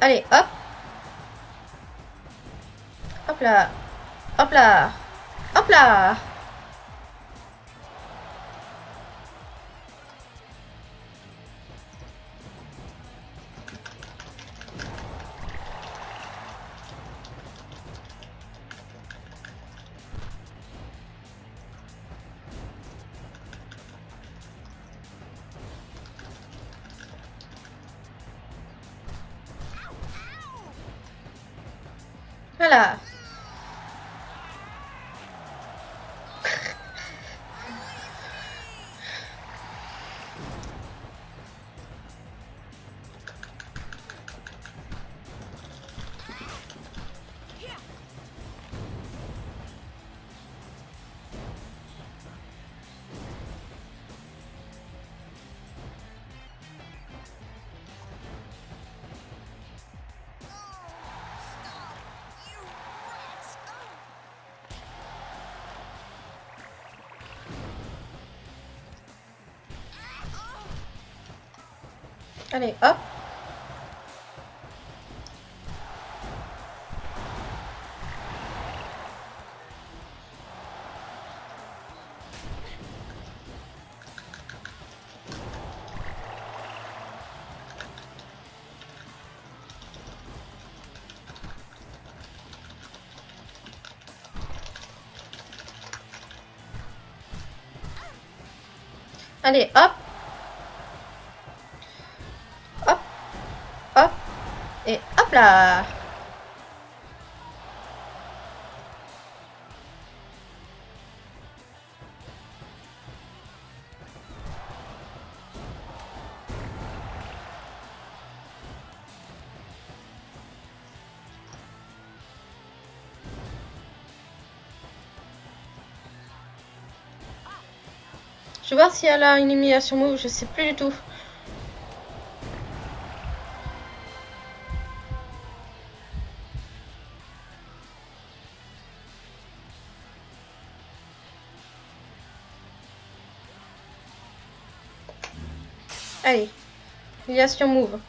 Allez, hop. Hop là. Hop là. Hop là. Allez, hop. Allez, hop. Je vais voir si elle a une élimination move, je sais plus du tout. Allez, élimination move.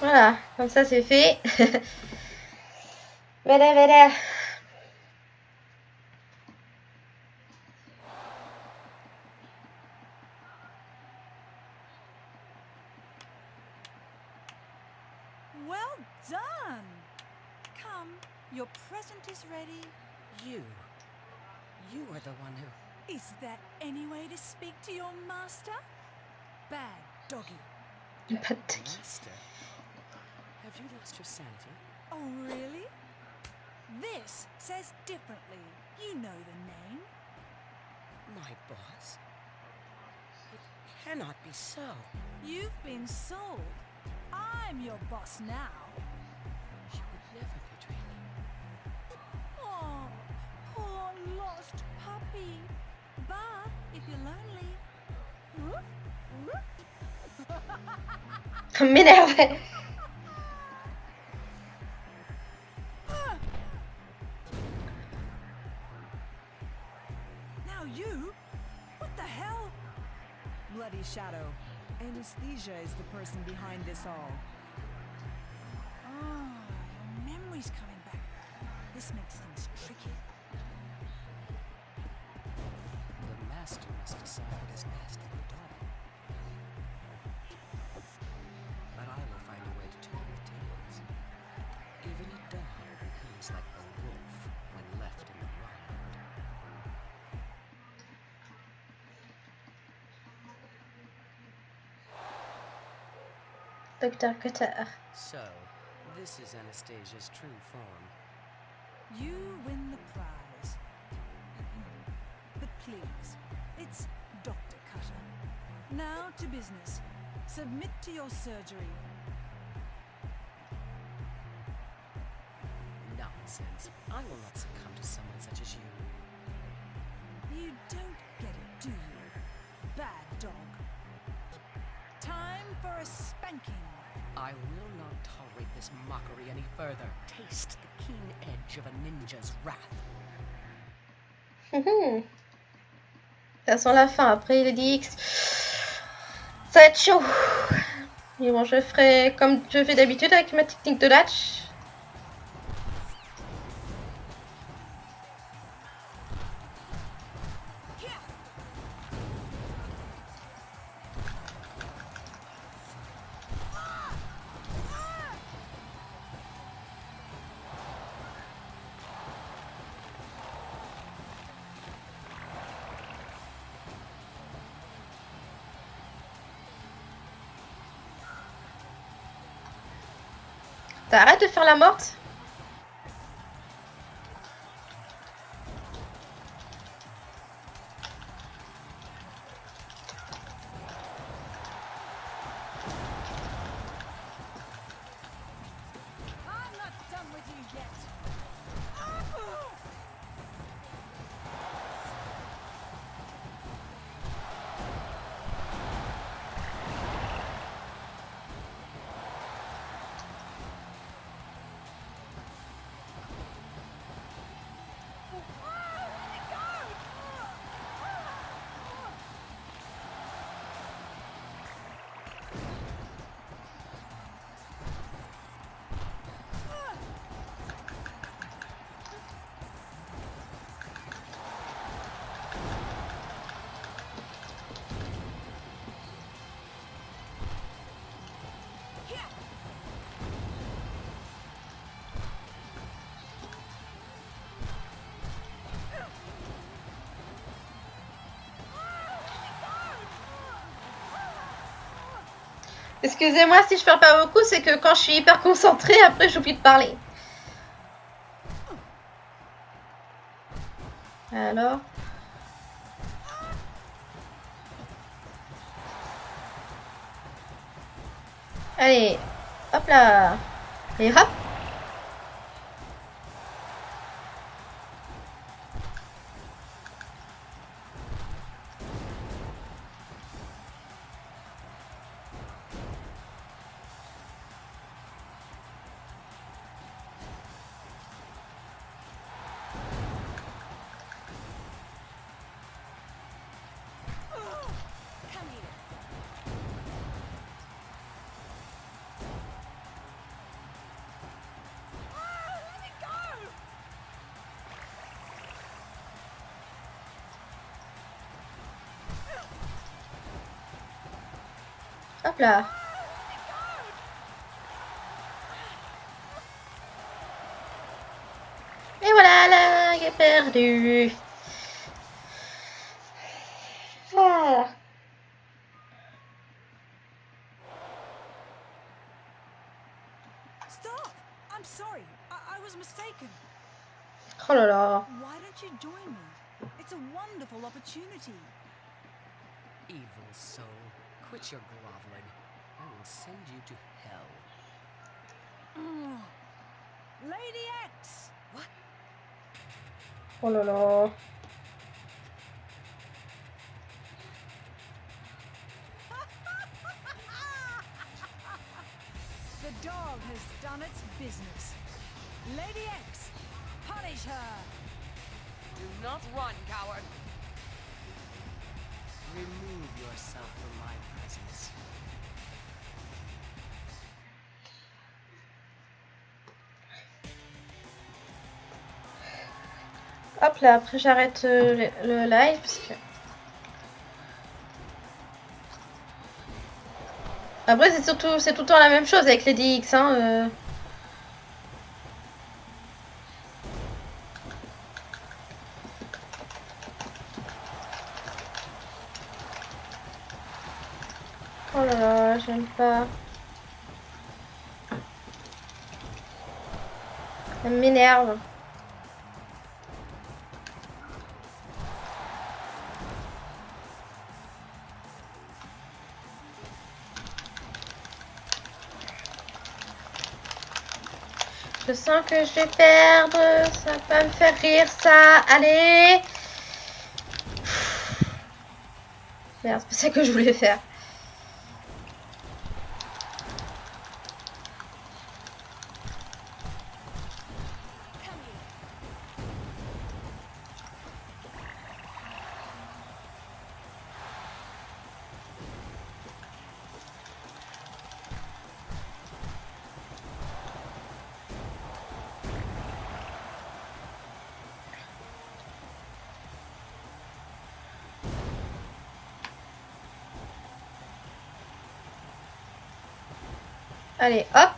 Voilà, comme ça c'est fait. voilà, voilà. Well done! Come, your present is ready. You. You are the one who. Is that any way to speak to your master? Bad doggy. Pas de tic. Master. Have you lost your sanity? Oh, really? This says differently. You know the name. My boss? It cannot be so. You've been sold. I'm your boss now. M'énerve. now you, what the hell? Bloody Shadow. Anesthesia is the person behind this all. Oh, your memory's coming back. This makes things tricky. The master must decide what is best Docteur Cutter. So, this is Anastasia's true form. You win the prize. But please, it's Dr. Cutter. Now to business. Submit to your surgery. Nonsense. I will not succumb to someone such as you. You don't get it, do you? Bad dog. For a spanking. I will not tolerate this mockery any further. Taste the keen edge of a ninja's wrath. Mhm. Ça sent la fin. Après les DX, ça va être chaud. Mais bon, je ferai comme je fais d'habitude avec ma technique de latch. T'arrêtes de faire la morte? Excusez-moi si je parle pas beaucoup, c'est que quand je suis hyper concentrée, après j'oublie de parler. Alors. Allez, hop là. Et hop là Et voilà, la est perdue Ah. Stop! I'm sorry. I, I was mistaken. Oh là là Why don't you join me? It's a wonderful opportunity. Evil soul, quit your groveling. I will send you to hell. Mm. Lady X! What? Oh no là The dog has done its business. Lady X, punish her! Do not run, coward! Remove yourself from my Hop là, après j'arrête euh, le, le live parce que... Après c'est surtout c'est tout le temps la même chose avec les DX hein. euh. Ça m'énerve. Je sens que je vais perdre. Ça va me faire rire, ça. Allez. Merde, c'est pas ça que je voulais faire. Allez, hop.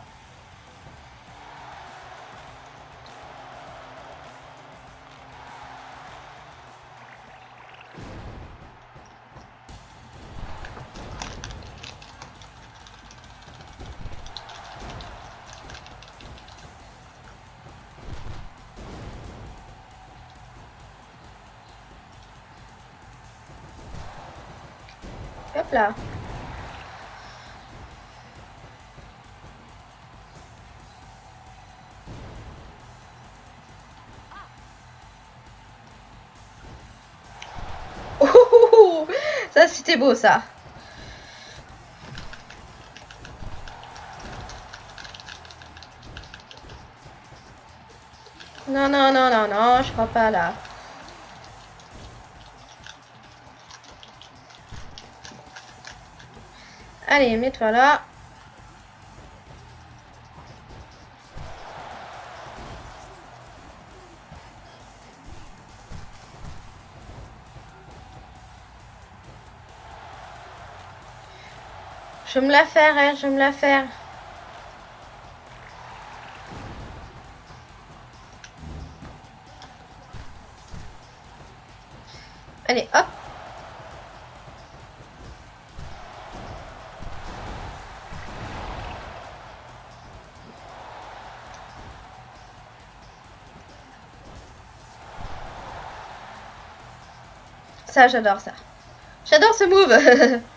Hop là. Ça c'était beau ça. Non, non, non, non, non, je crois pas là. Allez, mets-toi là. Je me la faire, hein, je me la faire. Allez, hop. Ça, j'adore ça. J'adore ce move.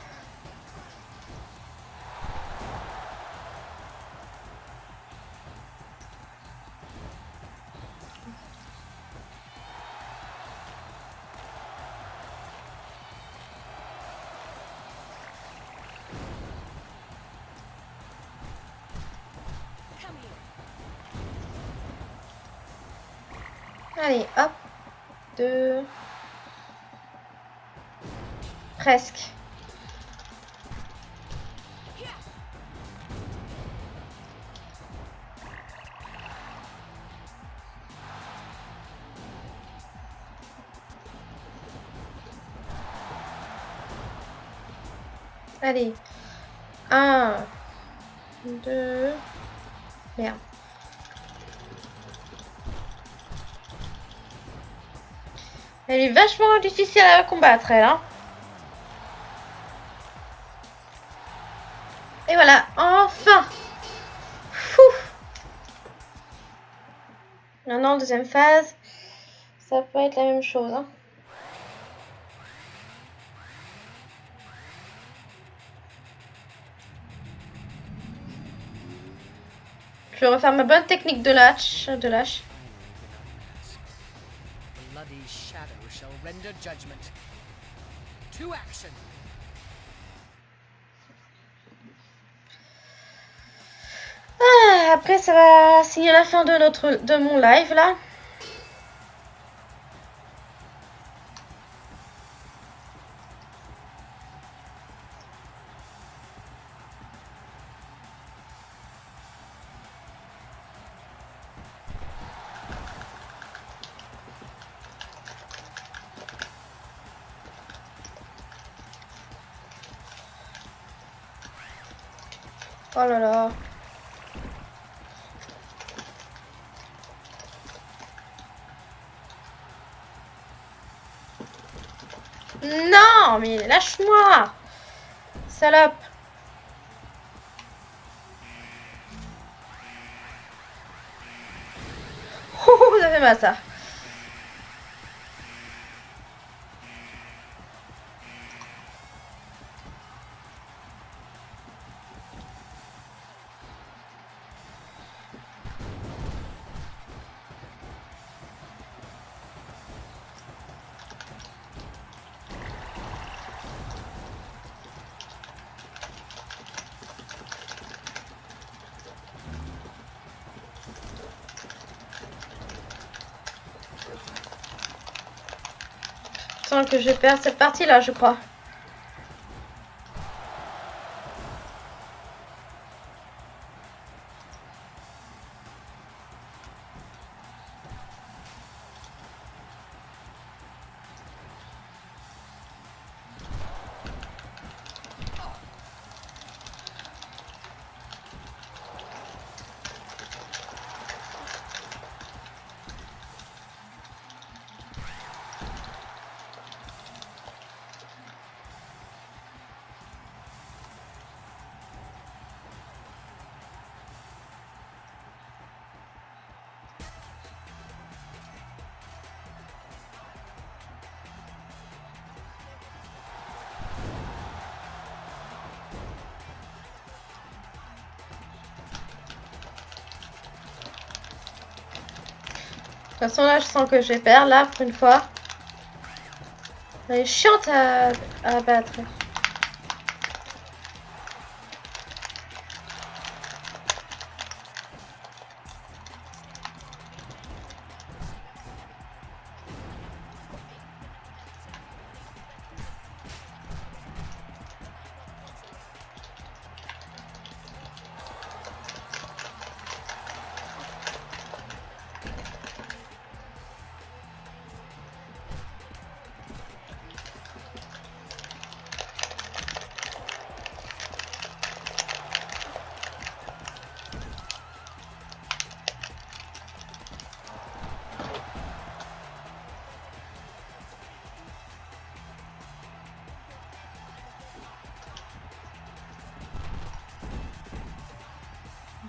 Allez, hop. Deux. Presque. Allez. Un. Deux. Merde. Elle est vachement difficile à combattre, elle. Hein. Et voilà, enfin Fou Maintenant, deuxième phase, ça peut être la même chose. Hein. Je vais refaire ma bonne technique de lâche. De lâche. Ah, après, ça va signer la fin de, notre, de mon live là. Oh là là. Non, mais lâche-moi Salope Ouh, ça fait mal ça. Que je perds cette partie là, je crois. De toute façon, là, je sens que je vais perdre, là, pour une fois. Elle est chiante à, à battre.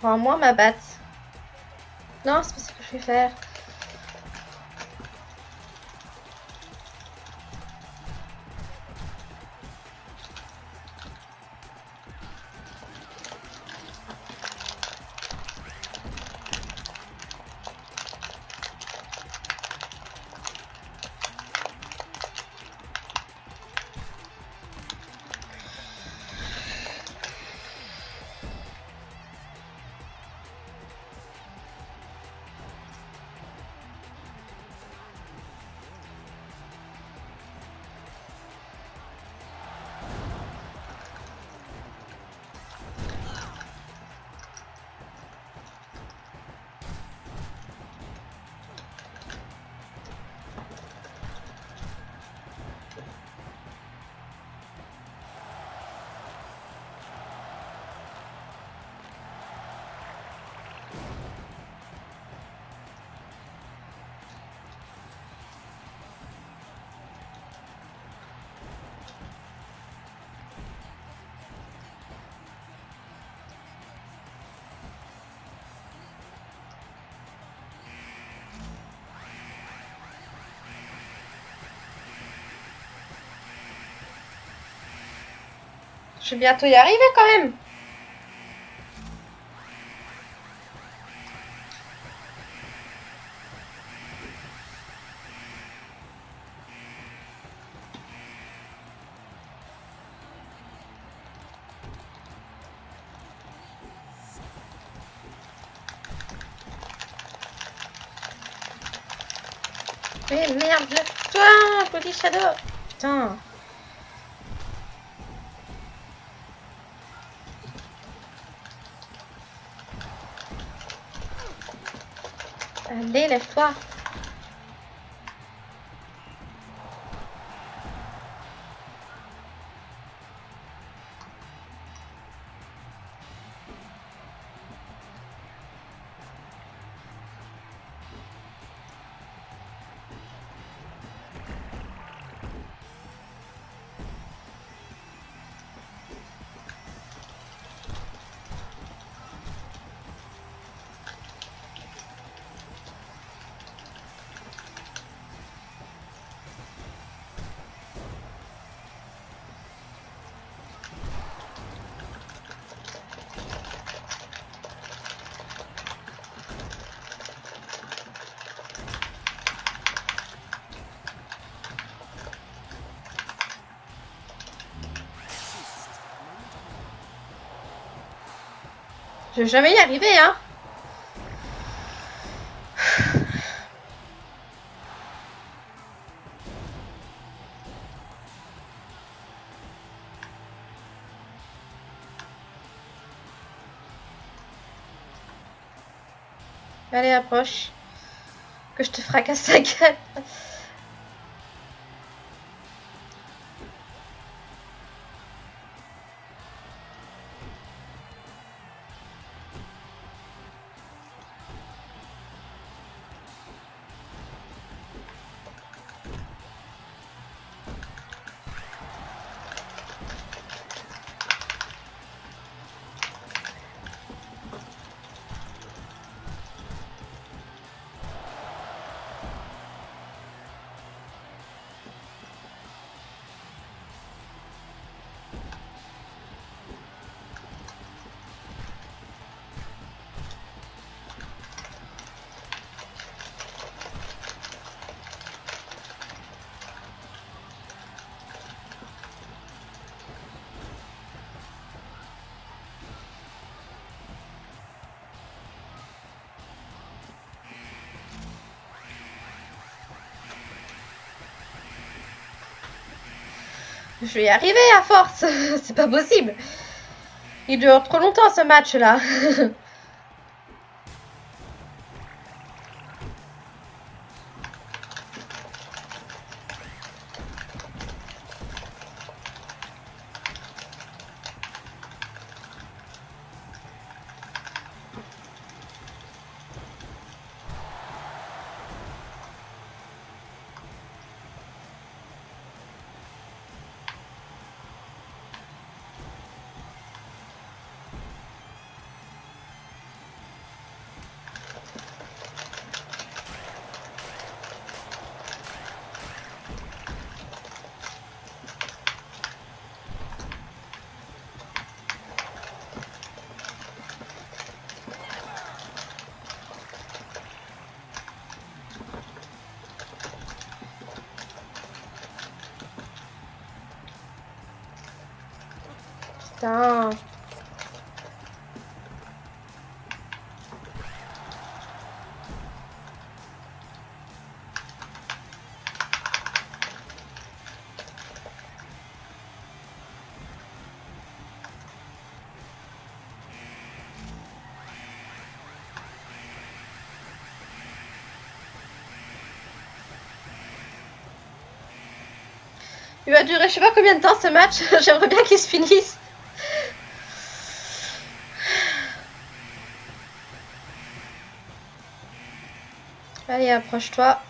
Rends-moi ma batte. Non, c'est pas ce que je vais faire. Je vais bientôt y arriver quand même. Mais merde, lève-toi, Body Shadow. Putain. Allez, lève-toi. Je vais jamais y arriver, hein. Allez, approche. Que je te fracasse la gueule. Je vais y arriver à force. C'est pas possible. Il dure trop longtemps ce match là. Il va durer je sais pas combien de temps ce match. J'aimerais bien qu'il se finisse. Allez, approche-toi.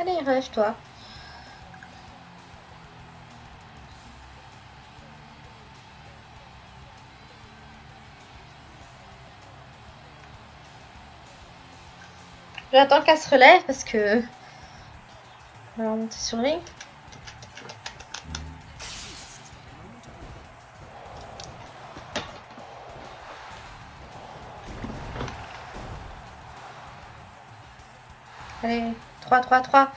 Allez, relève-toi. J'attends qu'elle se relève parce que... On va monter sur lui. Allez, 3, 3, 3.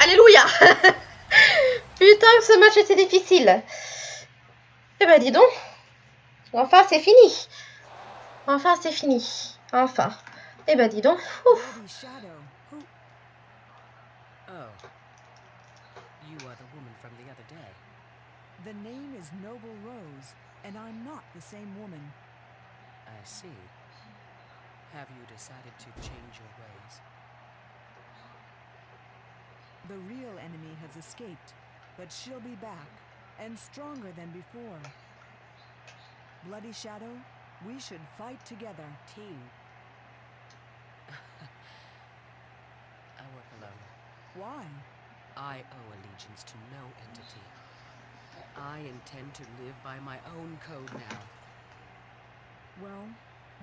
Alléluia Putain, ce match était difficile. Eh ben, dis donc. Enfin, c'est fini. Enfin, c'est fini. Enfin. Eh ben, dis donc. Ouf. Bloody Shadow. Who? Oh. You are the woman from the other day. The name is Noble Rose, and I'm not the same woman. I see. Have you decided to change your ways? The real enemy has escaped, but she'll be back, and stronger than before. Bloody Shadow, we should fight together. Team. I work alone. Why? I owe allegiance to no entity. I intend to live by my own code now. Well,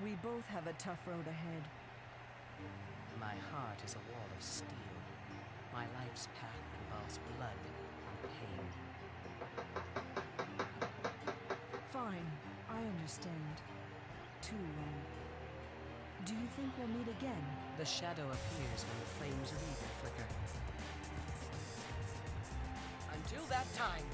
we both have a tough road ahead. My heart is a wall of steel. My life's path involves blood and pain. Fine, I understand. Too long. Do you think we'll meet again? The shadow appears when the flames of evil flicker. Until that time,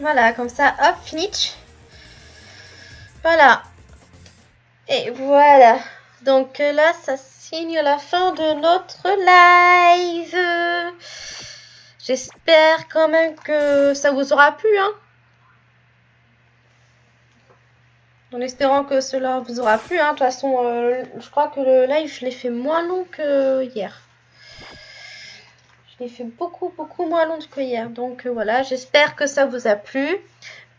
Voilà, comme ça, hop, finish. Voilà. Et voilà. Donc euh, là, ça signe la fin de notre live. J'espère quand même que ça vous aura plu. Hein en espérant que cela vous aura plu. Hein. De toute façon, euh, je crois que le live, je l'ai fait moins long que hier. Je l'ai fait beaucoup, beaucoup moins long que hier. Donc euh, voilà, j'espère que ça vous a plu.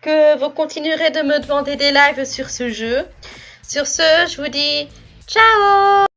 Que vous continuerez de me demander des lives sur ce jeu. Sur ce, je vous dis ciao